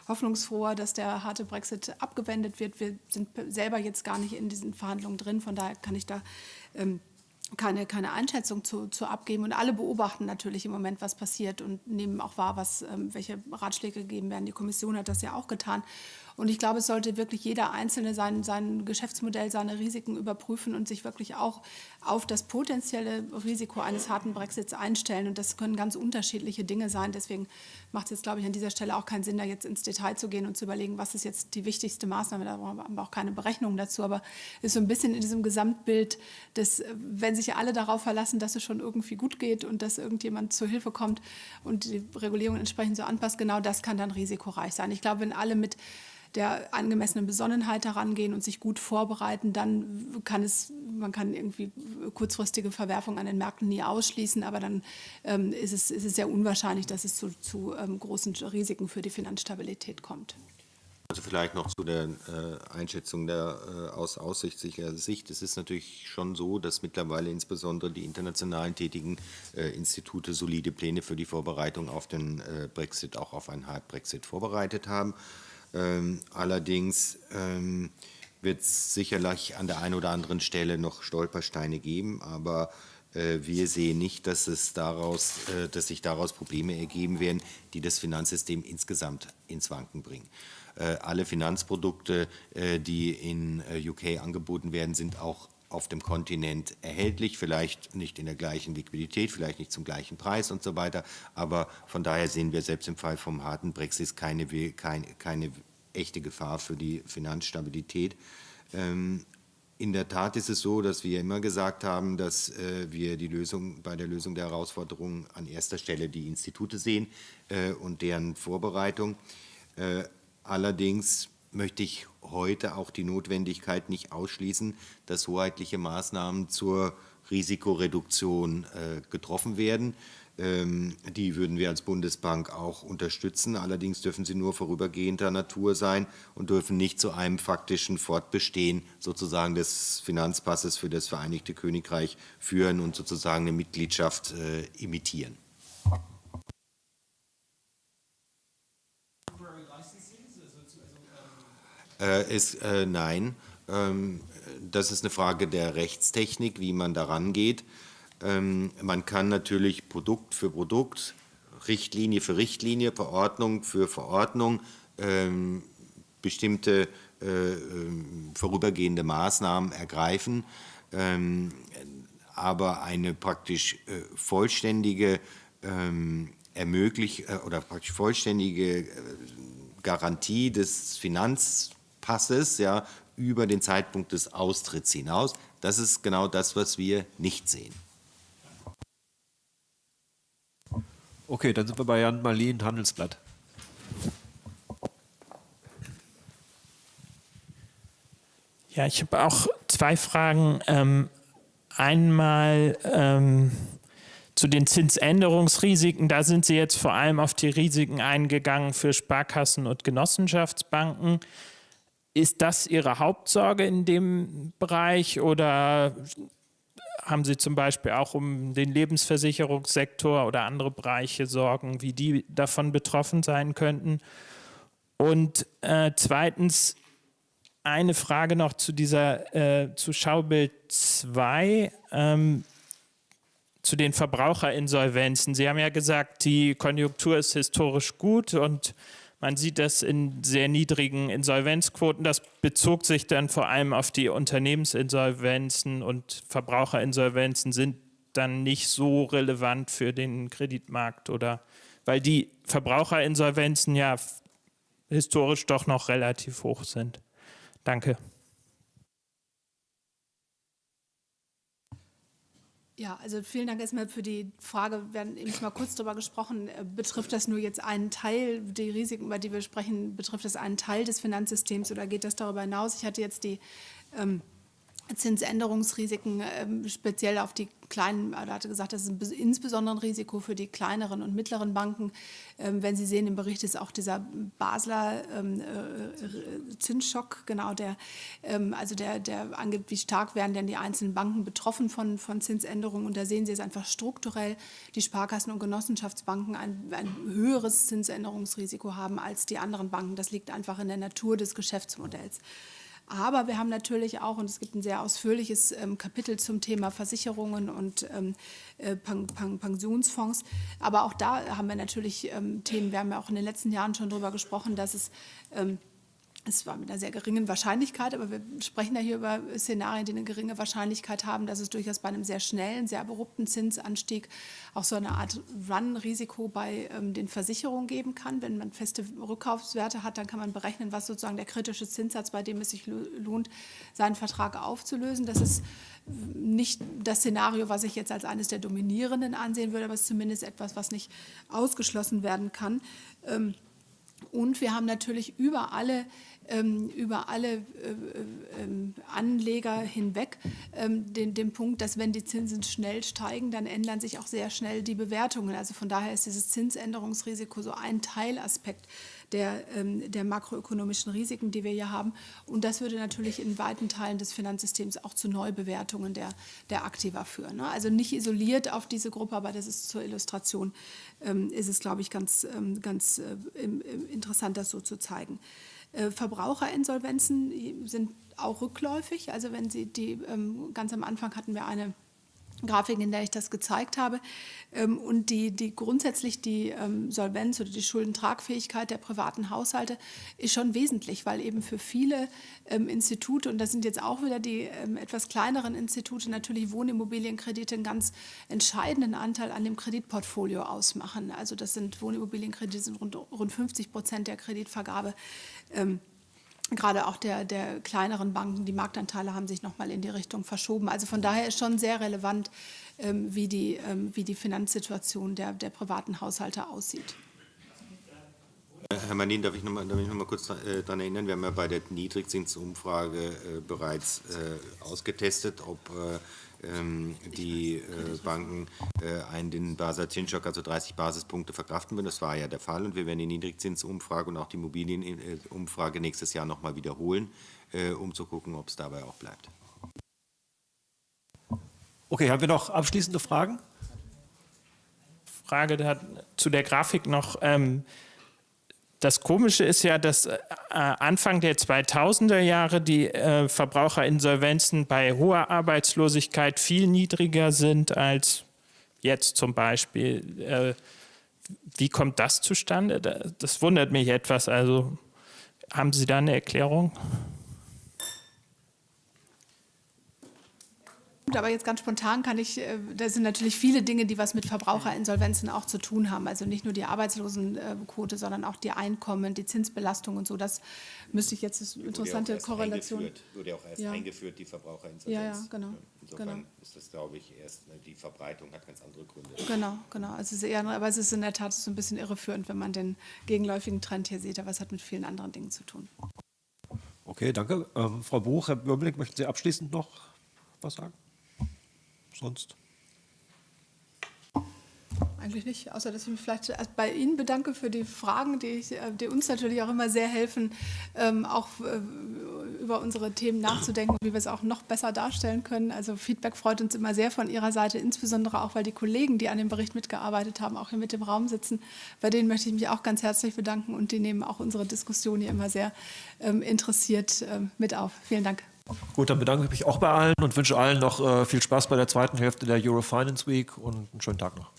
hoffnungsfroher, dass der harte Brexit abgewendet wird. Wir sind selber jetzt gar nicht in diesen Verhandlungen drin, von daher kann ich da ähm, keine, keine Einschätzung zu, zu abgeben. Und alle beobachten natürlich im Moment, was passiert und nehmen auch wahr, was, ähm, welche Ratschläge gegeben werden. Die Kommission hat das ja auch getan. Und ich glaube, es sollte wirklich jeder Einzelne sein, sein Geschäftsmodell, seine Risiken überprüfen und sich wirklich auch auf das potenzielle Risiko eines harten Brexits einstellen. Und das können ganz unterschiedliche Dinge sein. Deswegen macht es jetzt, glaube ich, an dieser Stelle auch keinen Sinn, da jetzt ins Detail zu gehen und zu überlegen, was ist jetzt die wichtigste Maßnahme. Da haben wir auch keine Berechnungen dazu. Aber es ist so ein bisschen in diesem Gesamtbild, dass, wenn sich alle darauf verlassen, dass es schon irgendwie gut geht und dass irgendjemand zur Hilfe kommt und die Regulierung entsprechend so anpasst, genau das kann dann risikoreich sein. Ich glaube, wenn alle mit der angemessenen Besonnenheit herangehen und sich gut vorbereiten, dann kann es, man kann irgendwie kurzfristige Verwerfungen an den Märkten nie ausschließen, aber dann ähm, ist, es, ist es sehr unwahrscheinlich, dass es zu, zu ähm, großen Risiken für die Finanzstabilität kommt. Also vielleicht noch zu der äh, Einschätzung der äh, aus aussichtlicher Sicht. Es ist natürlich schon so, dass mittlerweile insbesondere die internationalen tätigen äh, Institute solide Pläne für die Vorbereitung auf den äh, Brexit, auch auf einen Hard Brexit vorbereitet haben. Ähm, allerdings ähm, wird es sicherlich an der einen oder anderen Stelle noch Stolpersteine geben, aber äh, wir sehen nicht, dass, es daraus, äh, dass sich daraus Probleme ergeben werden, die das Finanzsystem insgesamt ins Wanken bringen. Äh, alle Finanzprodukte, äh, die in äh, UK angeboten werden, sind auch auf dem Kontinent erhältlich, vielleicht nicht in der gleichen Liquidität, vielleicht nicht zum gleichen Preis und so weiter. Aber von daher sehen wir selbst im Fall vom harten Brexit keine, keine, keine echte Gefahr für die Finanzstabilität. Ähm, in der Tat ist es so, dass wir immer gesagt haben, dass äh, wir die Lösung bei der Lösung der Herausforderungen an erster Stelle die Institute sehen äh, und deren Vorbereitung. Äh, allerdings möchte ich heute auch die Notwendigkeit nicht ausschließen, dass hoheitliche Maßnahmen zur Risikoreduktion äh, getroffen werden. Ähm, die würden wir als Bundesbank auch unterstützen. Allerdings dürfen sie nur vorübergehender Natur sein und dürfen nicht zu einem faktischen Fortbestehen sozusagen des Finanzpasses für das Vereinigte Königreich führen und sozusagen eine Mitgliedschaft äh, imitieren. Ist, äh, nein, ähm, das ist eine Frage der Rechtstechnik, wie man daran geht. Ähm, man kann natürlich Produkt für Produkt, Richtlinie für Richtlinie, Verordnung für Verordnung ähm, bestimmte äh, vorübergehende Maßnahmen ergreifen. aber eine praktisch äh, vollständige ermöglich äh, oder praktisch vollständige Garantie des Finanzpasses ja, über den Zeitpunkt des Austritts hinaus. Das ist genau das, was wir nicht sehen. Okay, dann sind wir bei Jan Marlin, Handelsblatt. Ja, ich habe auch zwei Fragen. Ähm, einmal ähm, zu den Zinsänderungsrisiken. Da sind Sie jetzt vor allem auf die Risiken eingegangen für Sparkassen und Genossenschaftsbanken. Ist das Ihre Hauptsorge in dem Bereich oder haben Sie zum Beispiel auch um den Lebensversicherungssektor oder andere Bereiche Sorgen, wie die davon betroffen sein könnten? Und äh, zweitens eine Frage noch zu dieser, äh, zu Schaubild 2, ähm, zu den Verbraucherinsolvenzen. Sie haben ja gesagt, die Konjunktur ist historisch gut und man sieht das in sehr niedrigen Insolvenzquoten. Das bezog sich dann vor allem auf die Unternehmensinsolvenzen und Verbraucherinsolvenzen sind dann nicht so relevant für den Kreditmarkt oder weil die Verbraucherinsolvenzen ja historisch doch noch relativ hoch sind. Danke. Ja, also vielen Dank erstmal für die Frage. Wir haben eben mal kurz darüber gesprochen. Äh, betrifft das nur jetzt einen Teil, die Risiken, über die wir sprechen, betrifft das einen Teil des Finanzsystems oder geht das darüber hinaus? Ich hatte jetzt die ähm, Zinsänderungsrisiken ähm, speziell auf die kleinen, er hatte gesagt, das ist insbesondere ein Risiko für die kleineren und mittleren Banken. Ähm, wenn Sie sehen, im Bericht ist auch dieser Basler ähm, äh, Zinsschock, genau, der, also der, der angibt, wie stark werden denn die einzelnen Banken betroffen von, von Zinsänderungen. Und da sehen Sie es einfach strukturell, die Sparkassen und Genossenschaftsbanken ein, ein höheres Zinsänderungsrisiko haben als die anderen Banken. Das liegt einfach in der Natur des Geschäftsmodells. Aber wir haben natürlich auch, und es gibt ein sehr ausführliches ähm, Kapitel zum Thema Versicherungen und ähm, äh, Pen Pen Pensionsfonds. Aber auch da haben wir natürlich ähm, Themen, wir haben ja auch in den letzten Jahren schon darüber gesprochen, dass es ähm, es war mit einer sehr geringen Wahrscheinlichkeit, aber wir sprechen ja hier über Szenarien, die eine geringe Wahrscheinlichkeit haben, dass es durchaus bei einem sehr schnellen, sehr abrupten Zinsanstieg auch so eine Art Run-Risiko bei ähm, den Versicherungen geben kann. Wenn man feste Rückkaufswerte hat, dann kann man berechnen, was sozusagen der kritische Zinssatz, bei dem es sich lohnt, seinen Vertrag aufzulösen. Das ist nicht das Szenario, was ich jetzt als eines der dominierenden ansehen würde, aber es ist zumindest etwas, was nicht ausgeschlossen werden kann. Ähm, und wir haben natürlich über alle über alle äh, äh, ähm, Anleger hinweg ähm, den, den Punkt, dass wenn die Zinsen schnell steigen, dann ändern sich auch sehr schnell die Bewertungen. Also von daher ist dieses Zinsänderungsrisiko so ein Teilaspekt der, der makroökonomischen Risiken, die wir hier haben. Und das würde natürlich in weiten Teilen des Finanzsystems auch zu Neubewertungen der, der Aktiva führen. Ne? Also nicht isoliert auf diese Gruppe, aber das ist zur Illustration, ist es, glaube ich, ganz, ganz äh, interessant, das so zu zeigen. Äh, Verbraucherinsolvenzen sind auch rückläufig. Also wenn Sie die, ähm, ganz am Anfang hatten wir eine Grafik, in der ich das gezeigt habe. Ähm, und die, die grundsätzlich die ähm, Solvenz oder die Schuldentragfähigkeit der privaten Haushalte ist schon wesentlich, weil eben für viele ähm, Institute, und das sind jetzt auch wieder die etwas kleineren Institute, natürlich Wohnimmobilienkredite einen ganz entscheidenden Anteil an dem Kreditportfolio ausmachen. Also das sind Wohnimmobilienkredite, sind rund, rund 50 Prozent der Kreditvergabe gerade auch der, der kleineren Banken, die Marktanteile haben sich nochmal in die Richtung verschoben. Also von daher ist schon sehr relevant, ähm, wie, die, ähm, wie die Finanzsituation der, der privaten Haushalte aussieht. Herr Manin, darf ich noch mal, darf ich noch kurz daran erinnern, wir haben ja bei der Niedrigzinsumfrage äh, bereits äh, ausgetestet, ob äh, die äh, Banken äh, einen den Basel Zinsschock, also 30 Basispunkte, verkraften würden. Das war ja der Fall und wir werden die Niedrigzinsumfrage und auch die Immobilienumfrage nächstes Jahr noch mal wiederholen, äh, um zu gucken, ob es dabei auch bleibt. Okay, haben wir noch abschließende Fragen? Frage zu der Grafik noch. Ähm, das Komische ist ja, dass äh, Anfang der 2000er Jahre die äh, Verbraucherinsolvenzen bei hoher Arbeitslosigkeit viel niedriger sind als jetzt zum Beispiel. Äh, wie kommt das zustande? Das wundert mich etwas. Also haben Sie da eine Erklärung? Aber jetzt ganz spontan kann ich, äh, da sind natürlich viele Dinge, die was mit Verbraucherinsolvenzen auch zu tun haben. Also nicht nur die Arbeitslosenquote, sondern auch die Einkommen, die Zinsbelastung und so. Das müsste ich jetzt, das interessante Korrelation. Wurde ja auch erst ja. eingeführt, die Verbraucherinsolvenz. Ja, ja, genau. Insofern genau. ist das, glaube ich, erst, ne, die Verbreitung hat ganz andere Gründe. Genau, genau. Also es ist eher, aber es ist in der Tat so ein bisschen irreführend, wenn man den gegenläufigen Trend hier sieht. Aber es hat mit vielen anderen Dingen zu tun. Okay, danke. Ähm, Frau Buch, Herr Böhmling, möchten Sie abschließend noch was sagen? Sonst? Eigentlich nicht, außer dass ich mich vielleicht bei Ihnen bedanke für die Fragen, die, ich, äh, die uns natürlich auch immer sehr helfen, ähm, auch äh, über unsere Themen nachzudenken, wie wir es auch noch besser darstellen können. Also Feedback freut uns immer sehr von Ihrer Seite, insbesondere auch, weil die Kollegen, die an dem Bericht mitgearbeitet haben, auch hier mit im Raum sitzen. Bei denen möchte ich mich auch ganz herzlich bedanken und die nehmen auch unsere Diskussion hier immer sehr ähm, interessiert ähm, mit auf. Vielen Dank. Gut, dann bedanke ich mich auch bei allen und wünsche allen noch äh, viel Spaß bei der zweiten Hälfte der Euro Finance Week und einen schönen Tag noch.